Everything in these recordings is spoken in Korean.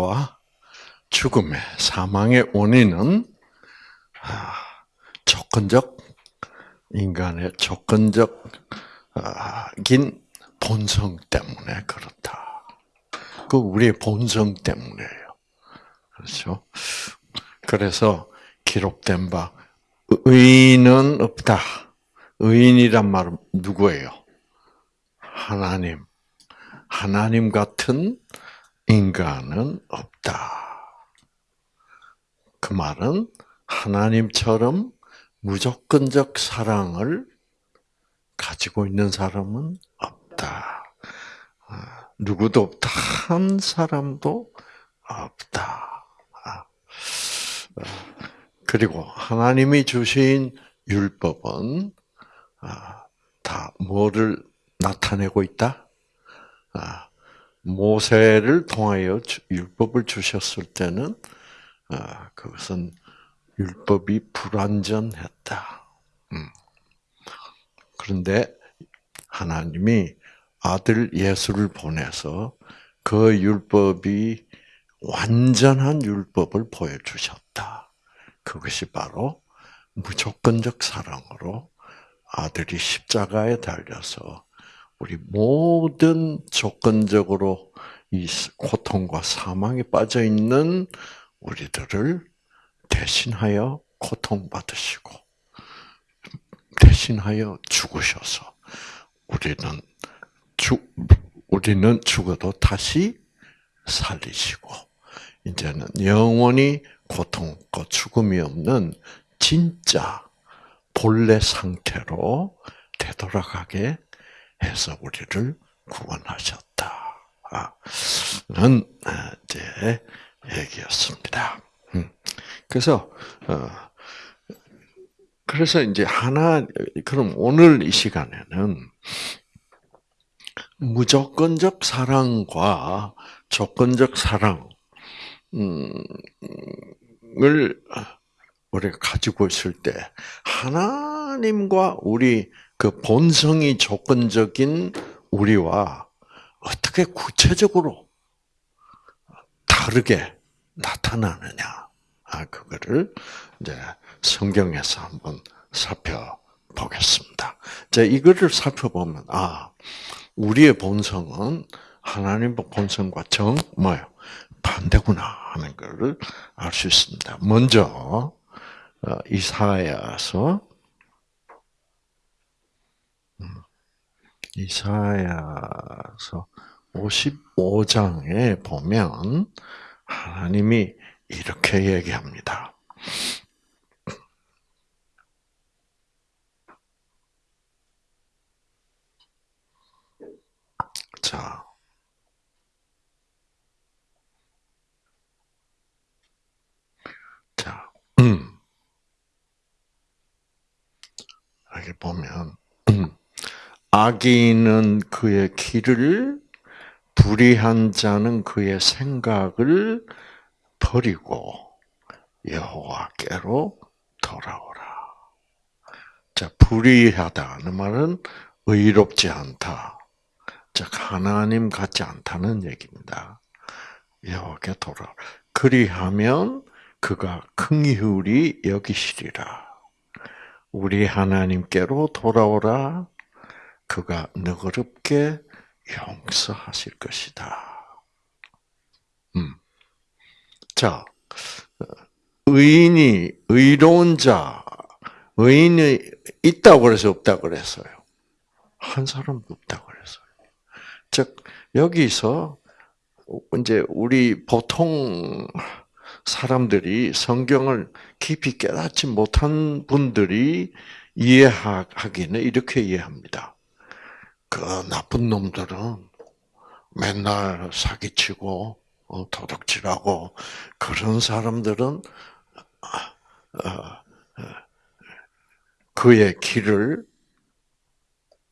고통과 죽음의 사망의 원인은 아, 조건적 인간의 조건적인 본성 때문에 그렇다. 그 우리의 본성 때문에요. 그렇죠? 그래서 기록된 바 의인은 없다. 의인이란 말은 누구예요? 하나님. 하나님 같은 인간은 없다. 그 말은 하나님처럼 무조건적 사랑을 가지고 있는 사람은 없다. 아, 누구도 없다. 한 사람도 없다. 아, 아, 그리고 하나님이 주신 율법은 다 뭐를 나타내고 있다? 모세를 통하여 율법을 주셨을 때는 그것은 율법이 불완전했다. 음. 그런데 하나님이 아들 예수를 보내서 그 율법이 완전한 율법을 보여주셨다. 그것이 바로 무조건적 사랑으로 아들이 십자가에 달려서 우리 모든 조건적으로 이 고통과 사망에 빠져 있는 우리들을 대신하여 고통받으시고 대신하여 죽으셔서 우리는 죽 우리는 죽어도 다시 살리시고 이제는 영원히 고통과 죽음이 없는 진짜 본래 상태로 되돌아가게 해서 우리를 구원하셨다. 는 이제 얘기였습니다. 음. 그래서 어, 그래서 이제 하나 그럼 오늘 이 시간에는 무조건적 사랑과 조건적 사랑을 우리가 가지고 있을 때 하나님과 우리 그 본성이 조건적인 우리와 어떻게 구체적으로 다르게 나타나느냐. 아, 그거를 이제 성경에서 한번 살펴보겠습니다. 자, 이거를 살펴보면, 아, 우리의 본성은 하나님의 본성과 정, 뭐요? 반대구나 하는 것을 알 수 있습니다. 먼저, 어, 이사야서, 이사야서 55장에 보면, 하나님이 이렇게 얘기합니다. 자. 자, 음. 여기 보면, 음. 악인은 그의 길을 불의한 자는 그의 생각을 버리고 여호와께로 돌아오라. 자, 불의하다는 말은 의롭지 않다. 즉 하나님 같지 않다는 얘기입니다. 여호와께 돌아. 그리하면 그가 긍휼히 여기시리라. 우리 하나님께로 돌아오라. 그가 너그럽게 용서하실 것이다. 음. 자, 의인이 의로운 자, 의인이 있다고 그래서 없다고 그랬어요. 한 사람도 없다고 그랬어요. 즉 여기서 이제 우리 보통 사람들이 성경을 깊이 깨닫지 못한 분들이 이해하기는 이렇게 이해합니다. 그 나쁜 놈들은 맨날 사기치고 어, 도둑질하고 그런 사람들은 어, 어, 그의 길을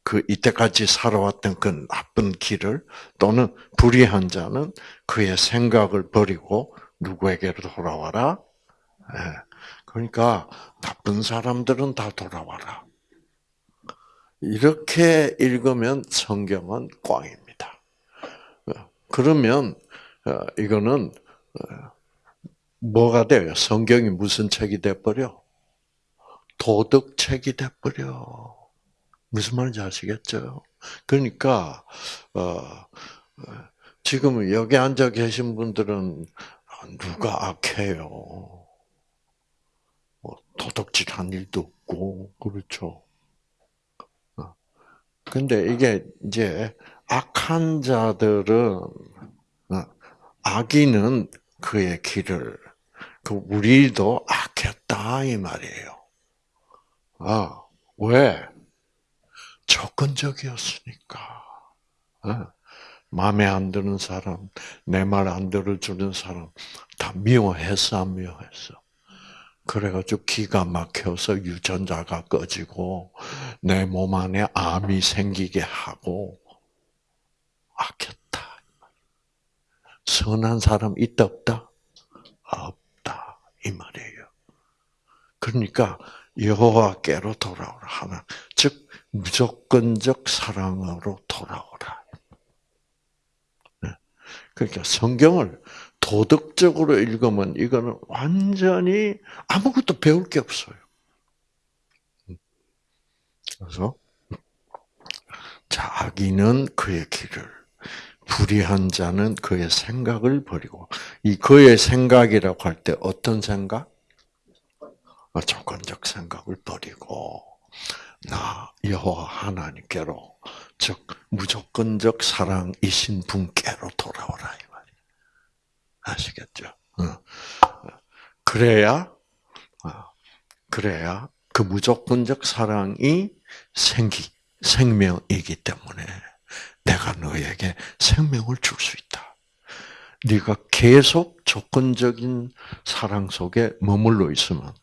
그 이때까지 살아왔던 그 나쁜 길을 또는 불의한 자는 그의 생각을 버리고 누구에게로 돌아와라. 예. 그러니까 나쁜 사람들은 다 돌아와라. 이렇게 읽으면 성경은 꽝입니다. 그러면 어, 이거는 어, 뭐가 돼요? 성경이 무슨 책이 돼버려? 도덕책이 돼버려. 무슨 말인지 아시겠죠? 그러니까 어, 지금 여기 앉아 계신 분들은 누가 악해요? 뭐 도덕질한 일도 없고 그렇죠. 근데 이게 이제 악한 자들은 어, 악인은 그의 길을 그 우리도 악했다 이 말이에요. 아 왜? 조건적이었으니까. 어? 마음에 안 드는 사람, 내 말 안 들어주는 사람 다 미워했어, 안 미워했어. 그래가지고 기가 막혀서 유전자가 꺼지고 내 몸 안에 암이 생기게 하고 악했다. 선한 사람 있다 없다? 없다 이 말이에요. 그러니까 여호와께로 돌아오라 하나, 즉 무조건적 사랑으로 돌아오라. 네. 그러니까 성경을 도덕적으로 읽으면 이거는 완전히 아무것도 배울 게 없어요. 그래서 자 악인은 그의 길을 불의한 자는 그의 생각을 버리고 이 그의 생각이라고 할 때 어떤 생각? 어, 조건적 생각을 버리고 나 여호와 하나님께로 즉 무조건적 사랑이신 분께로 돌아오라 이 말이 아시겠죠? 어. 그래야 어, 그래야 그 무조건적 사랑이 생기 생명이기 때문에 내가 너에게 생명을 줄 수 있다. 네가 계속 조건적인 사랑 속에 머물러 있으면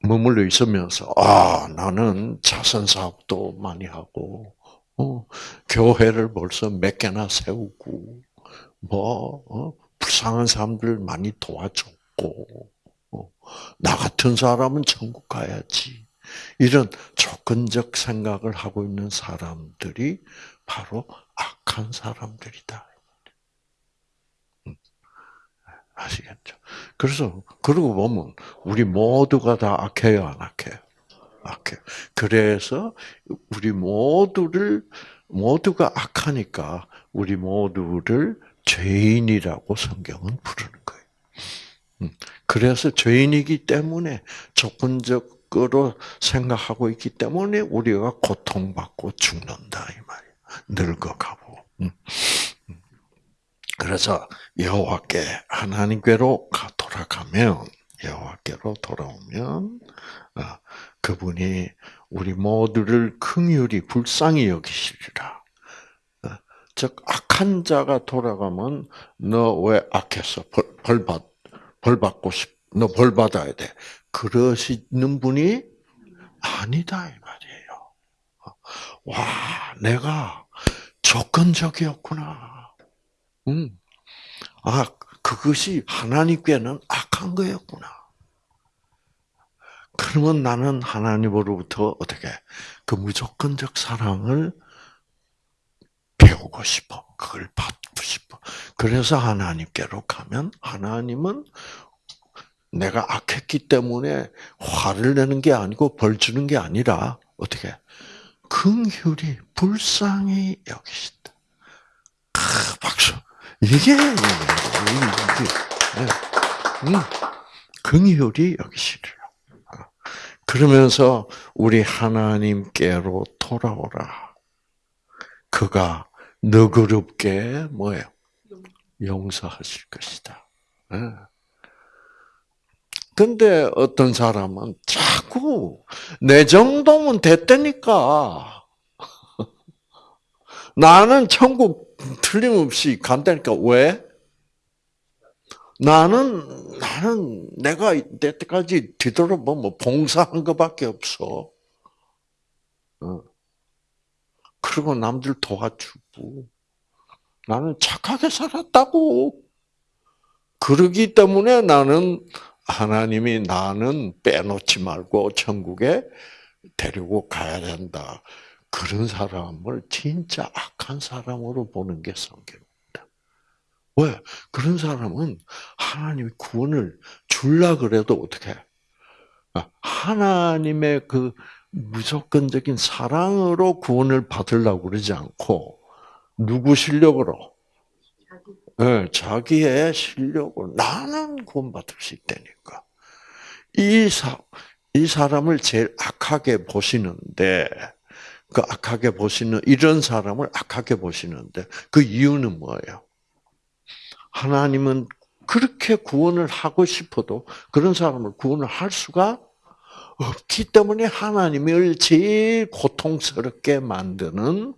머물러 있으면서 아 나는 자선 사업도 많이 하고 어, 교회를 벌써 몇 개나 세우고 뭐 어, 불쌍한 사람들 많이 도와줬고 어, 나 같은 사람은 천국 가야지 이런 조건적 생각을 하고 있는 사람들이 바로 악한 사람들이다. 아시겠죠? 그래서 그러고 보면 우리 모두가 다 악해요, 안 악해요? 악해요. 그래서 우리 모두를 모두가 악하니까 우리 모두를 죄인이라고 성경은 부르는 거예요. 음, 그래서 죄인이기 때문에 조건적으로 생각하고 있기 때문에 우리가 고통받고 죽는다 이 말이에요. 늙어가고. 음. 그래서 여호와께 하나님께로 돌아가면 여호와께로 돌아오면 어, 그분이 우리 모두를 긍휼히 불쌍히 여기시리라. 어, 즉 악한 자가 돌아가면 너 왜 악했어? 벌, 벌 받, 벌 받고 싶, 너 벌 받아야 돼. 그러시는 분이 아니다 이 말이에요. 어, 와, 내가 조건적이었구나. 음. 아, 그것이 하나님께는 악한 거였구나. 그러면 나는 하나님으로부터 어떻게 그 무조건적 사랑을 배우고 싶어. 그걸 받고 싶어. 그래서 하나님께로 가면 하나님은 내가 악했기 때문에 화를 내는 게 아니고 벌 주는 게 아니라 어떻게 긍휼이 불쌍히 여기신다. 크, 박수. 이게 이게 음, 긍휼이 여기시리라. 그러면서 우리 하나님께로 돌아오라. 그가 너그럽게 뭐예요? 용서하실 것이다. 근데 어떤 사람은 자꾸 내 정도면 됐다니까. 나는 천국 틀림없이 간다니까 왜? 나는 나는 내가 이때까지 뒤돌아보면 뭐 봉사한 것밖에 없어. 어. 그리고 남들 도와주고 나는 착하게 살았다고. 그러기 때문에 나는 하나님이 나는 빼놓지 말고 천국에 데리고 가야 된다. 그런 사람을 진짜 악한 사람으로 보는 게 성경입니다. 왜? 그런 사람은 하나님이 구원을 줄라 그래도 어떻게? 해? 아, 하나님의 그 무조건적인 사랑으로 구원을 받으려고 그러지 않고 누구 실력으로? 네, 자기의 실력으로 나는 구원받을 수 있다니까. 이 사, 이 사람을 제일 악하게 보시는데, 그 악하게 보시는, 이런 사람을 악하게 보시는데, 그 이유는 뭐예요? 하나님은 그렇게 구원을 하고 싶어도 그런 사람을 구원을 할 수가 없기 때문에 하나님을 제일 고통스럽게 만드는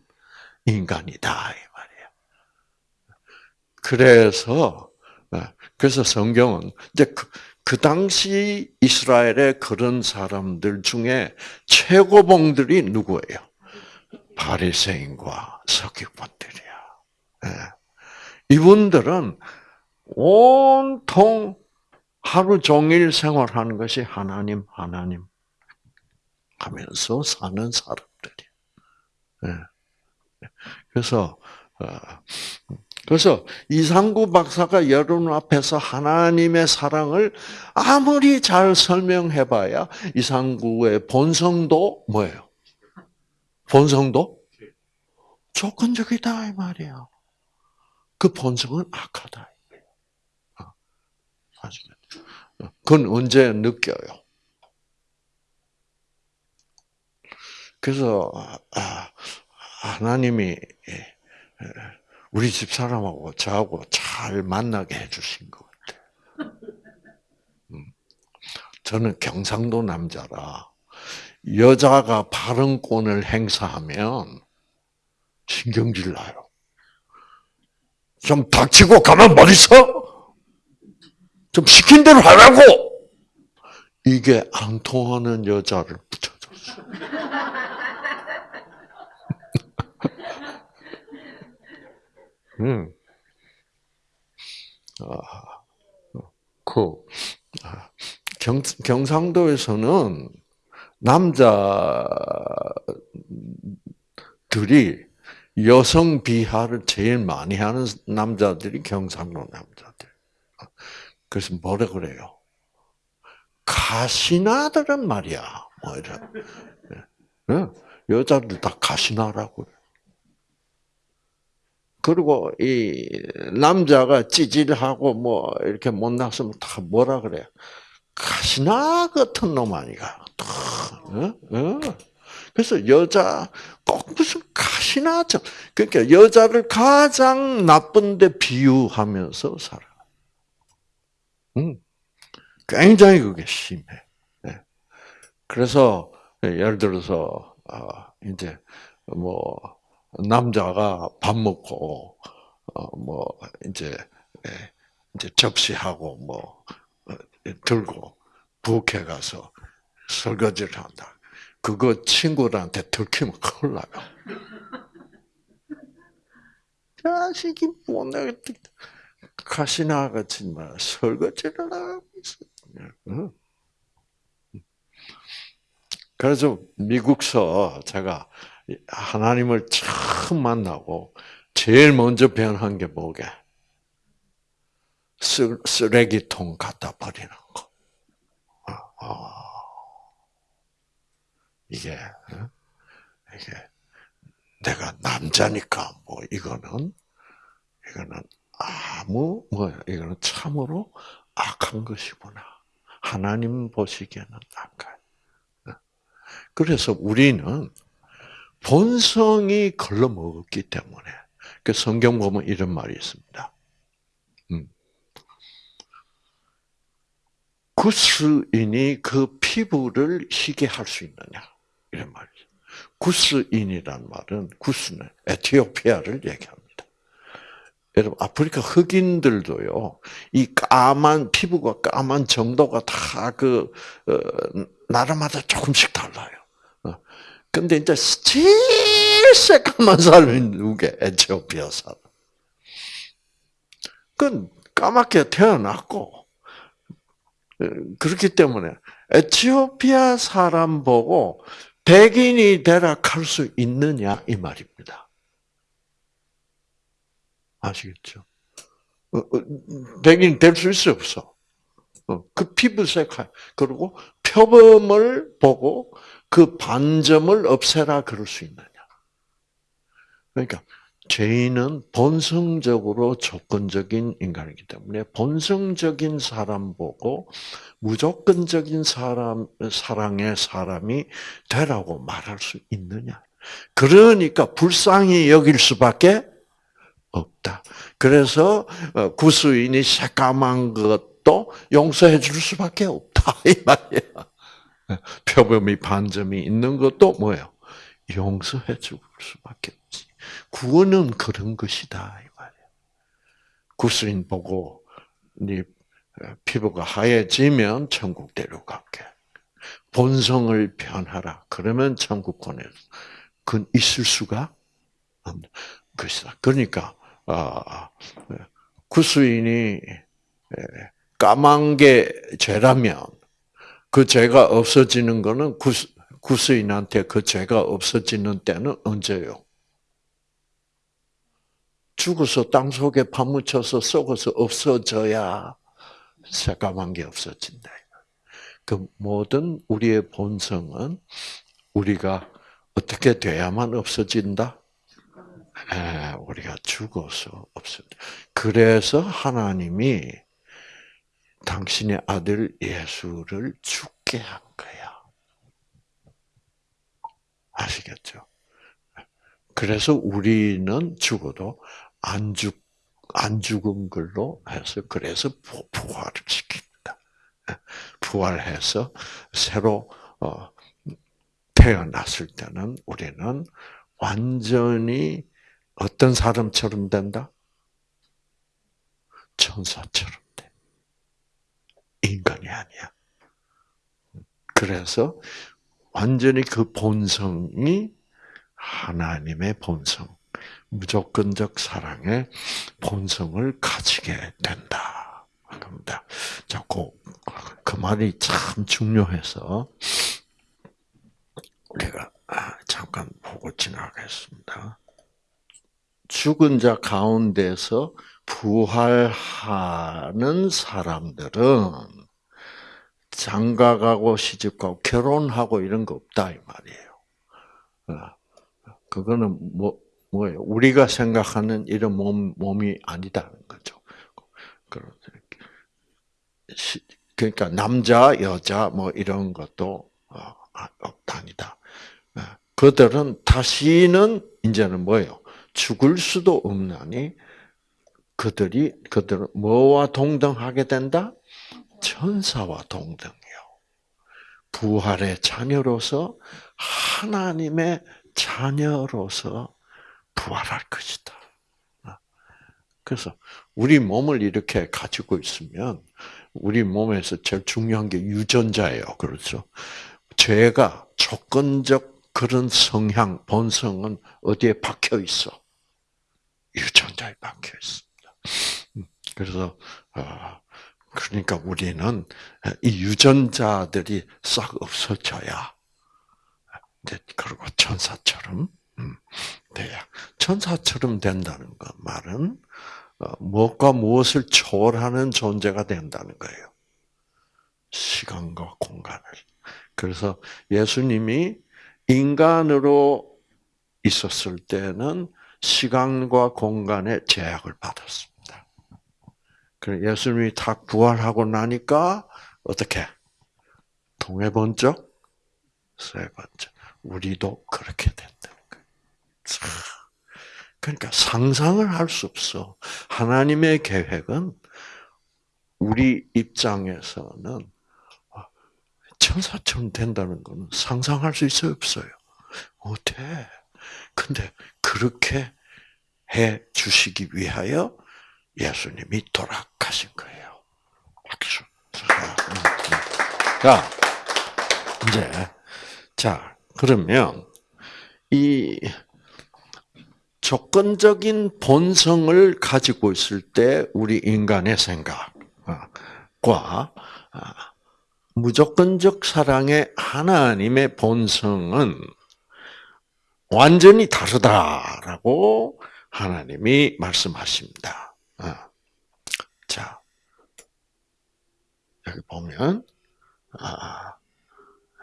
인간이다 이 말이에요. 그래서 네, 그래서 성경은 이제 그, 그 당시 이스라엘의 그런 사람들 중에 최고봉들이 누구예요? 바리새인과 서기관들이야. 네. 이분들은 온통 하루 종일 생활하는 것이 하나님, 하나님 하면서 사는 사람들이. 예. 그래서 어, 그래서 이상구 박사가 여러분 앞에서 하나님의 사랑을 아무리 잘 설명해봐야 이상구의 본성도 뭐예요? 본성도 조건적이다 이 말이야. 그 본성은 악하다. 어, 아시겠죠? 그건 언제 느껴요? 그래서 아, 하나님이 예, 우리 집 사람하고 저하고 잘 만나게 해주신 것 같아요. 음. 저는 경상도 남자라 여자가 발언권을 행사하면 신경질 나요. 좀 닥치고 가만 못 있어? 좀 시킨 대로 하라고! 이게 안 통하는 여자를 붙여줬어. 음. 아, 그, 경상도에서는 남자들이 여성 비하를 제일 많이 하는 남자들이 경상도 남자들. 그래서 뭐라 그래요? 가시나들은 말이야. 뭐 이래. 네. 여자들 다 가시나라고. 그리고 이 남자가 찌질하고 뭐 이렇게 못났으면 다 뭐라 그래? 가시나 같은 놈 아니가. 어? 어? 그래서 여자 꼭 무슨 가시나죠. 그러니까 여자를 가장 나쁜데 비유하면서 살아. 음, 굉장히 그게 심해. 네. 그래서 예를 들어서 아, 이제 뭐 남자가 밥 먹고 어 뭐 이제 예, 이제 접시하고 뭐 어, 들고 부엌에 가서 설거지를 한다. 그거 친구들한테 들키면 큰일 나요. 자식이 뭐내 가시나 같이 말 설거지를 하고 있어. 그래서 미국서 제가 하나님을 처음 만나고 제일 먼저 변한 게 뭐게? 쓰레기통 갖다 버리는 거. 아. 이게 어? 이게 내가 남자니까 뭐 이거는 이거는 아무 뭐 이거는 참으로 악한 것이구나. 하나님 보시기에는 악한. 어? 그래서 우리는 본성이 걸러먹었기 때문에 그 성경 보면 이런 말이 있습니다. 음. 구스인이 그 피부를 희게 할 수 있느냐? 이런 말이죠. 구스인이란 말은 구스는 에티오피아를 얘기합니다. 여러분 아프리카 흑인들도요 이 까만 피부가 까만 정도가 다그 어, 나라마다 조금씩 달라요. 어. 근데 이제 제일 새까만 사람이 누게 에티오피아 사람. 그건 까맣게 태어났고 어, 그렇기 때문에 에티오피아 사람 보고 백인이 되라 할 수 있느냐 이 말입니다. 아시겠죠? 어, 어, 백인 될수 있어 없어? 어, 그 피부색 그리고 표범을 보고 그 반점을 없애라 그럴 수 있느냐? 그러니까 죄인은 본성적으로 조건적인 인간이기 때문에 본성적인 사람 보고 무조건적인 사람 사랑의 사람이 되라고 말할 수 있느냐? 그러니까 불쌍히 여길 수밖에 없다. 그래서 어, 구수인이 새까만 것도 용서해 줄 수밖에 없다 이 말이야. 표범이 반점이 있는 것도 뭐예요? 용서해 줄 수밖에 없지. 구원은 그런 것이다 이 말이야. 구수인 보고 네 피부가 하얘지면 천국 데려갈게. 본성을 변하라. 그러면 천국 보내서 그건 있을 수가 없는 것이다. 그러니까 아, 구수인이 까만 게 죄라면 그 죄가 없어지는 거는 구수, 구수인한테 그 죄가 없어지는 때는 언제요? 죽어서 땅 속에 파묻혀서 썩어서 없어져야 새까만 게 없어진다. 그 모든 우리의 본성은 우리가 어떻게 돼야만 없어진다? 예, 우리가 죽어서 없습니다. 그래서 하나님이 당신의 아들 예수를 죽게 한 거야. 아시겠죠? 그래서 우리는 죽어도 안 죽, 안 죽은 걸로 해서 그래서 부활을 시킵니다. 예, 부활해서 새로 어, 태어났을 때는 우리는 완전히 어떤 사람처럼 된다? 천사처럼 돼. 인간이 아니야. 그래서 완전히 그 본성이 하나님의 본성, 무조건적 사랑의 본성을 가지게 된다. 겁니다. 자, 그, 그 말이 참 중요해서 우리가 잠깐 보고 지나가겠습니다. 죽은 자 가운데서 부활하는 사람들은 장가가고 시집가고 결혼하고 이런 거 없다 이 말이에요. 어, 그거는 뭐 뭐예요? 우리가 생각하는 이런 몸 몸이 아니다는 거죠. 그러니까 남자 여자 뭐 이런 것도 어, 아, 없다니다. 어, 그들은 다시는 이제는 뭐예요? 죽을 수도 없나니 그들이 그들은 뭐와 동등하게 된다? 천사와 동등이요. 부활의 자녀로서 하나님의 자녀로서 부활할 것이다. 그래서 우리 몸을 이렇게 가지고 있으면 우리 몸에서 제일 중요한 게 유전자예요. 그렇죠? 죄가 조건적 그런 성향, 본성은 어디에 박혀 있어? 유전자에 박혀 있습니다. 음, 그래서 어, 그러니까 우리는 이 유전자들이 싹 없어져야 그리고 천사처럼 음, 돼야 천사처럼 된다는 거 말은 어, 무엇과 무엇을 초월하는 존재가 된다는 거예요. 시간과 공간을. 그래서 예수님이 인간으로 있었을 때는 시간과 공간의 제약을 받았습니다. 그래 예수님이 다 부활하고 나니까 어떻게 동해 번쩍 세 번째 우리도 그렇게 된다는 거예요. 그러니까 상상을 할 수 없어. 하나님의 계획은 우리 입장에서는 천사처럼 된다는 것은 상상할 수 있어요, 없어요? 못해. 근데 그렇게 해 주시기 위하여 예수님이 돌아가신 거예요. 박수. 자, 이제, 자, 그러면, 이, 조건적인 본성을 가지고 있을 때, 우리 인간의 생각과, 아, 무조건적 사랑의 하나님의 본성은 완전히 다르다라고 하나님이 말씀하십니다. 아. 자, 여기 보면, 아,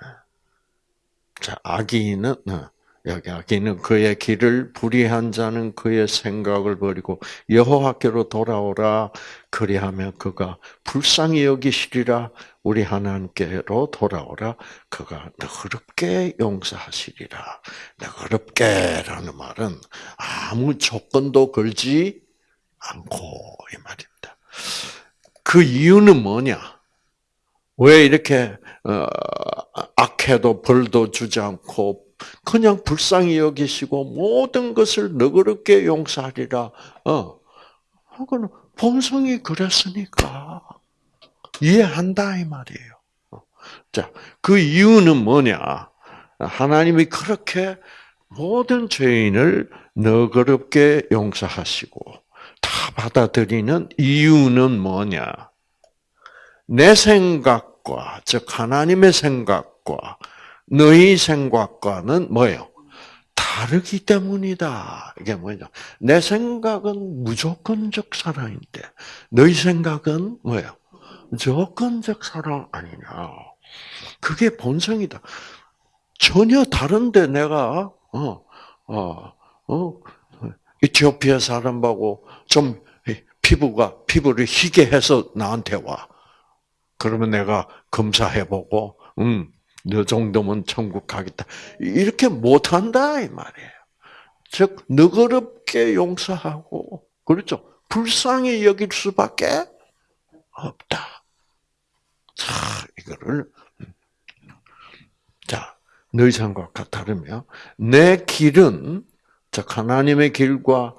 아. 자, 아기는, 어. 여기 아기는 그의 길을 불의한 자는 그의 생각을 버리고 여호와께로 돌아오라 그리하면 그가 불쌍히 여기시리라 우리 하나님께로 돌아오라 그가 너그럽게 용서하시리라 너그럽게라는 말은 아무 조건도 걸지 않고 이 말입니다. 그 이유는 뭐냐? 왜 이렇게 어, 악해도 벌도 주지 않고 그냥 불쌍히 여기시고 모든 것을 너그럽게 용서하리라. 어, 그거는 본성이 그랬으니까 이해한다 이 말이에요. 어. 자, 그 이유는 뭐냐? 하나님이 그렇게 모든 죄인을 너그럽게 용서하시고 다 받아들이는 이유는 뭐냐? 내 생각과 즉 하나님의 생각과 너희 생각과는 뭐예요? 다르기 때문이다. 이게 뭐냐? 내 생각은 무조건적 사랑인데 너희 생각은 뭐예요? 조건적 사랑 아니냐? 그게 본성이다. 전혀 다른데 내가 어, 어, 어, 이티오피아 사람하고 좀 피부가 피부를 희게 해서 나한테 와. 그러면 내가 검사해보고, 음, 너 정도면 천국 가겠다. 이렇게 못한다, 이 말이에요. 즉, 너그럽게 용서하고, 그렇죠? 불쌍히 여길 수밖에 없다. 자, 이거를, 자, 너희 생각과 다르며, 내 길은, 즉, 하나님의 길과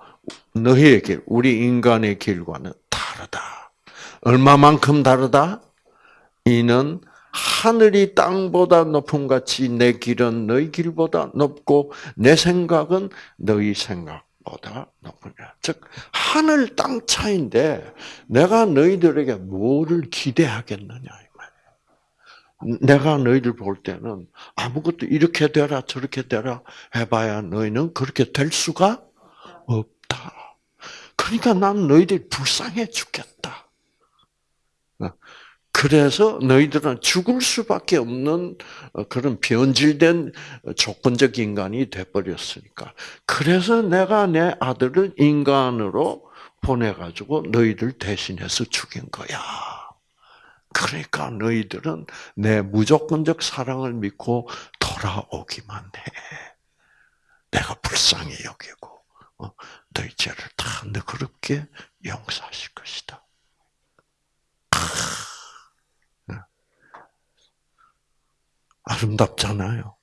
너희의 길, 우리 인간의 길과는 다르다. 얼마만큼 다르다? 이는 하늘이 땅보다 높음 같이 내 길은 너희 길보다 높고 내 생각은 너희 생각보다 높으냐. 즉 하늘 땅 차인데 내가 너희들에게 뭐를 기대하겠느냐 이 말이에요. 내가 너희들 볼 때는 아무것도 이렇게 되라 저렇게 되라 해봐야 너희는 그렇게 될 수가 없다. 그러니까 난 너희들 불쌍해 죽겠다. 그래서 너희들은 죽을 수밖에 없는 어, 그런 변질된 조건적 인간이 돼버렸으니까. 그래서 내가 내 아들을 인간으로 보내가지고 너희들 대신해서 죽인 거야. 그러니까 너희들은 내 무조건적 사랑을 믿고 돌아오기만 해. 내가 불쌍히 여기고 어, 너희 죄를 다 너그럽게 용서하실 것이다. 아름답잖아요.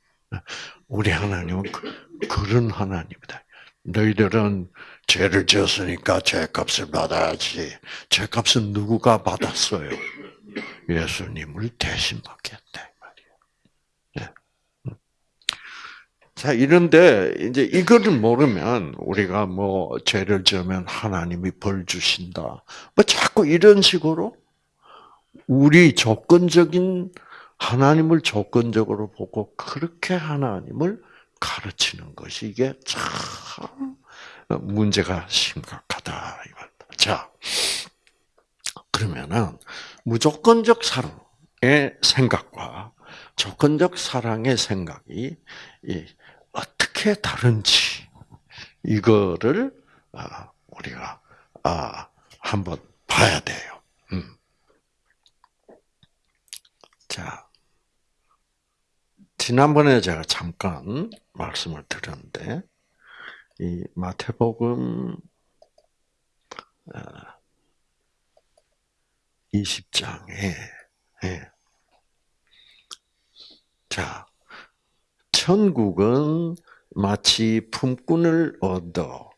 우리 하나님은 그, 그런 하나님이다. 너희들은 죄를 지었으니까 죄값을 받아야지. 죄값은 누구가 받았어요? 예수님을 대신 받겠다. 네. 자 이런데 이제 이거를 모르면 우리가 뭐 죄를 지으면 하나님이 벌 주신다. 뭐 자꾸 이런 식으로 우리 조건적인 하나님을 조건적으로 보고 그렇게 하나님을 가르치는 것이 이게 참 문제가 심각하다. 자, 그러면은 무조건적 사랑의 생각과 조건적 사랑의 생각이 어떻게 다른지 이거를 아, 우리가 아, 한번 봐야 돼요. 음. 자, 지난번에 제가 잠깐 말씀을 드렸는데, 이 마태복음 20장에, 어, 예. 자, 천국은 마치 품꾼을 얻어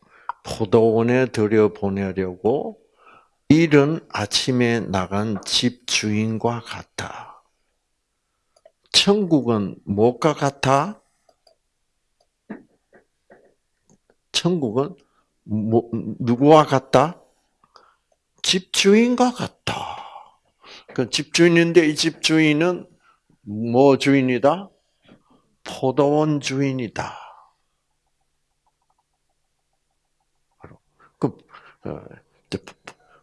포도원에 들여보내려고 이른 아침에 나간 집 주인과 같다. 천국은 무엇과 같아? 천국은 뭐, 누구와 같다? 집주인과 같다. 그 집주인인데 이 집주인은 뭐 주인이다? 포도원 주인이다. 그 어,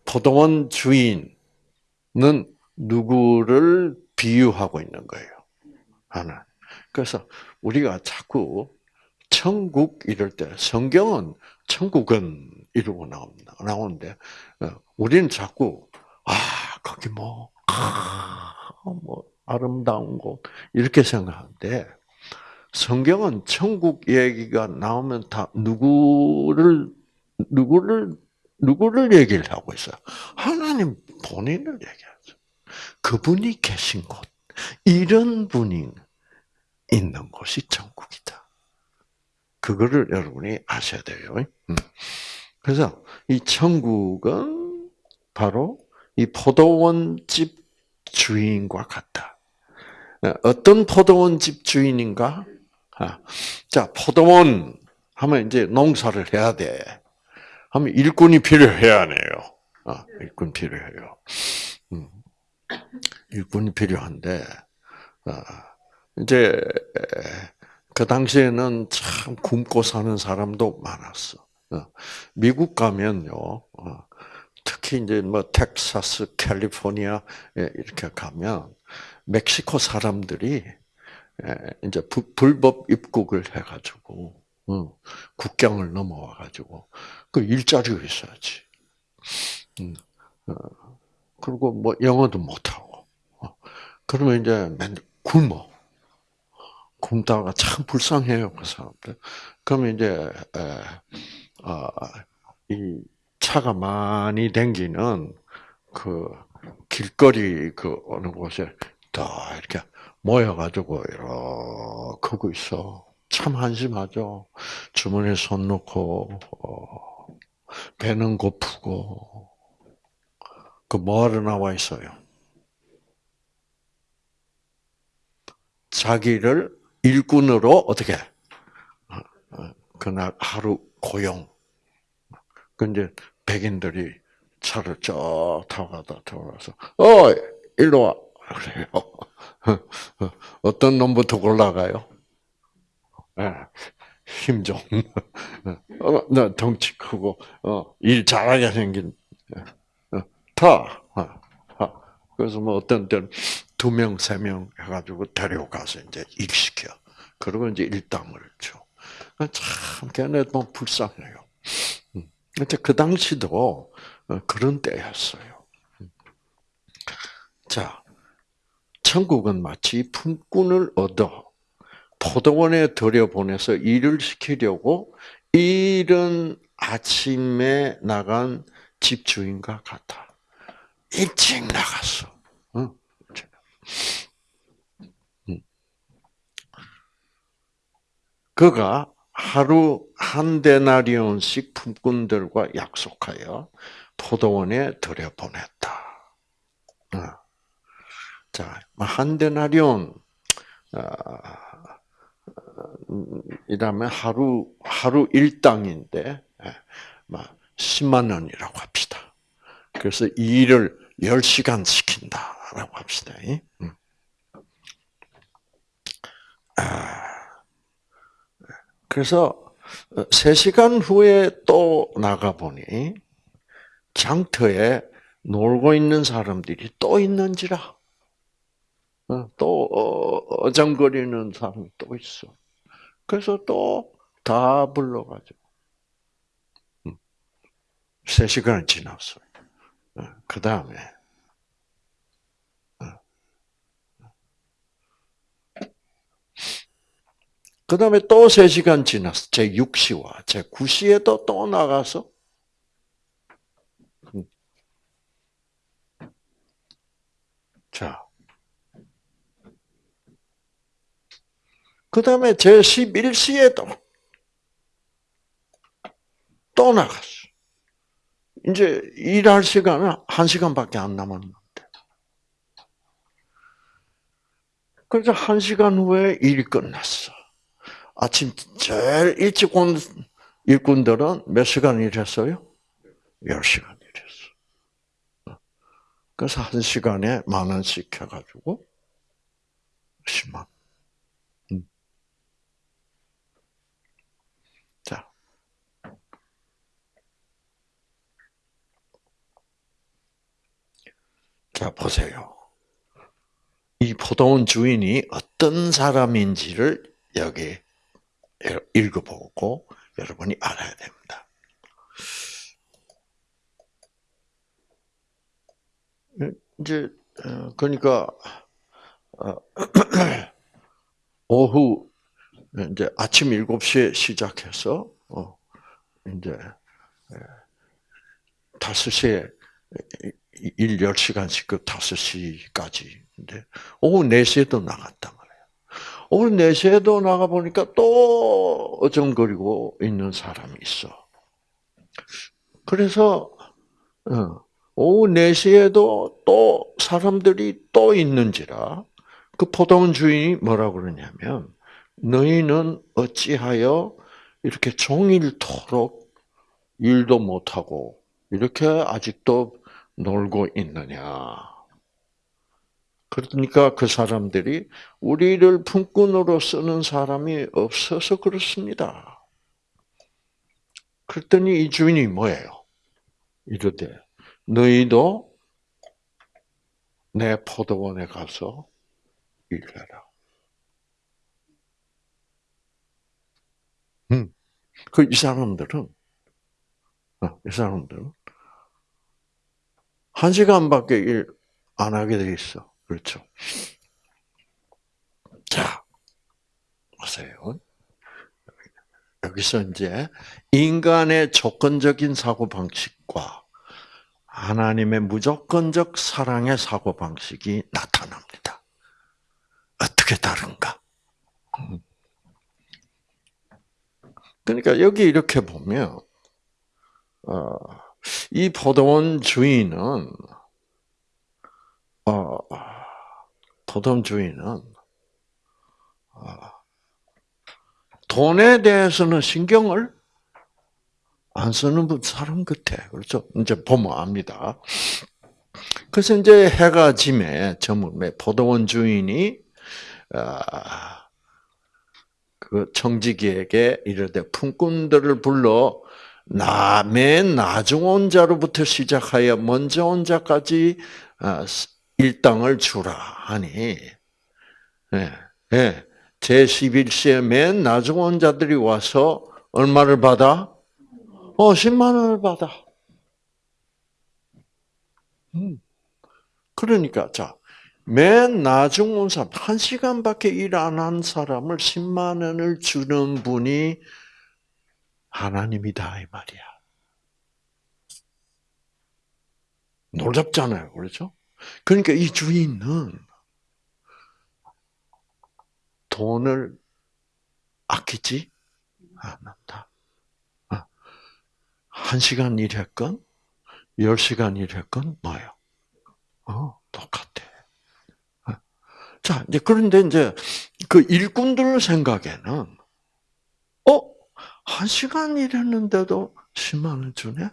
포도원 주인은 누구를 비유하고 있는 거예요. 하나. 그래서 우리가 자꾸 천국 이럴 때 성경은 천국은 이러고 나옵니다. 나오는데 어, 우리는 자꾸 아 거기 뭐, 아, 뭐 아름다운 곳 이렇게 생각하는데 성경은 천국 얘기가 나오면 다 누구를 누구를 누구를 얘기를 하고 있어요. 하나님 본인을 얘기하죠. 그분이 계신 곳 이런 분이 있는 곳이 천국이다. 그거를 여러분이 아셔야 돼요. 음. 그래서 이 천국은 바로 이 포도원집 주인과 같다. 어떤 포도원집 주인인가? 아, 자, 포도원 하면 이제 농사를 해야 돼. 하면 일꾼이 필요해야 하네요. 아, 일꾼 필요해요. 음. 일꾼이 필요한데, 아, 이제 그 당시에는 참 굶고 사는 사람도 많았어. 어, 미국 가면요, 어, 특히 이제 뭐 텍사스, 캘리포니아 이렇게 가면 멕시코 사람들이 이제 불법 입국을 해가지고 어, 국경을 넘어와가지고 그 일자리가 있어야지. 음, 그리고 뭐 영어도 못하고 그러면 이제 맨 굶어. 굶다가 참 불쌍해요, 그 사람들. 그러면 이제, 에, 아, 이 차가 많이 댕기는 그 길거리 그 어느 곳에 다 이렇게 모여가지고 이렇게 하고 있어. 참 한심하죠. 주머니에 손 넣고, 어, 배는 고프고, 그 뭐하러 나와 있어요? 자기를 일꾼으로 어떻게 어, 어, 그날 하루 고용. 근데 백인들이 차를 쭉 타고 가다 돌아서 어 일로 와 그래요. 어떤 놈부터 골라가요? 네. 힘 좀, 어, 나 덩치 크고, 어, 일 잘하게 생긴, 어, 타. 어, 그래서 뭐 어떤 때는 두 명, 세 명 해가지고 데려가서 이제 일시켜. 그러고 이제 일당을 줘. 참, 걔네 너 불쌍해요. 근데 그 당시도 어, 그런 때였어요. 자, 천국은 마치 품꾼을 얻어 포도원에 들여보내서 일을 시키려고 이른 아침에 나간 집주인과 같아. 일찍 나갔어. 음. 그가 하루 한 데나리온씩 품꾼들과 약속하여 포도원에 들여보냈다. 어. 자, 뭐한 데나리온 어, 이라면 하루 하루 일당인데 10만 예, 원이라고 합시다. 그래서 일을 10시간 시킨다라고 합시다. 음. 아, 그래서 3시간 후에 또 나가보니 장터에 놀고 있는 사람들이 또 있는지라. 어, 또 어, 어장거리는 사람이 또 있어. 그래서 또 다 불러가지고. 3시간 음. 지났어요. 어, 그 다음에 그 다음에 또 3시간 지났어. 제 6시와 제 9시에도 또 나가서 음. 자. 그 다음에 제 11시에도 또 나갔어. 이제 일할 시간은 1시간밖에 안 남았는데. 그래서 1시간 후에 일이 끝났어. 아침 제일 일찍 온 일꾼들은 몇 시간 일했어요? 10시간 일했어. 그래서 한 시간에 만 원씩 해가지고 10만. 자, 보세요. 이 포도원 주인이 어떤 사람인지를 여기 읽어보고 여러분이 알아야 됩니다. 이제 어, 그러니까 어, 오후 이제 아침 7시에 시작해서 어 이제 5시에 일 10시간씩 그 5시까지. 근데 오후 4시에도 나갔단 말이에요. 오후 4시에도 나가 보니까 또 어정거리고 있는 사람이 있어. 그래서 어, 오후 4시에도 또 사람들이 또 있는지라 그 포도원 주인이 뭐라고 그러냐면 너희는 어찌하여 이렇게 종일토록 일도 못하고 이렇게 아직도 놀고 있느냐. 그러니까 그 사람들이 우리를 품꾼으로 쓰는 사람이 없어서 그렇습니다. 그랬더니 이 주인이 뭐예요? 이르되 너희도 내 포도원에 가서 일해라. 음. 그 이 사람들은 어, 이 사람들은 한 시간밖에 일 안 하게 돼 있어. 그렇죠? 자, 보세요. 여기서 이제 인간의 조건적인 사고 방식과 하나님의 무조건적 사랑의 사고 방식이 나타납니다. 어떻게 다른가? 그러니까 여기 이렇게 보면 어, 이 포도원 주인은 어, 포도원 주인은 어, 돈에 대해서는 신경을 안 쓰는 사람 같아. 그렇죠? 이제 보면 압니다. 그래서 이제 해가 짐에 저물매 포도원 주인이 아, 그 청지기에게 이르되 품꾼들을 불러 나 맨 나중 온 자로부터 시작하여 먼저 온 자까지 아, 일당을 주라 하니 예, 예. 제 11시에 맨 나중 온 자들이 와서 얼마를 받아? 어, 10만 원을 받아. 음. 그러니까, 자, 맨 나중 온 사람, 한 시간밖에 일 안 한 사람을 10만 원을 주는 분이 하나님이다 이 말이야. 놀랍잖아요, 그렇죠? 그러니까 이 주인은 돈을 아끼지 않는다. 어. 한 시간 일했건, 열 시간 일했건, 뭐요? 어, 똑같아. 어. 자, 이제 그런데 이제 그 일꾼들 생각에는, 어? 한 시간 일했는데도 10만 원 주네?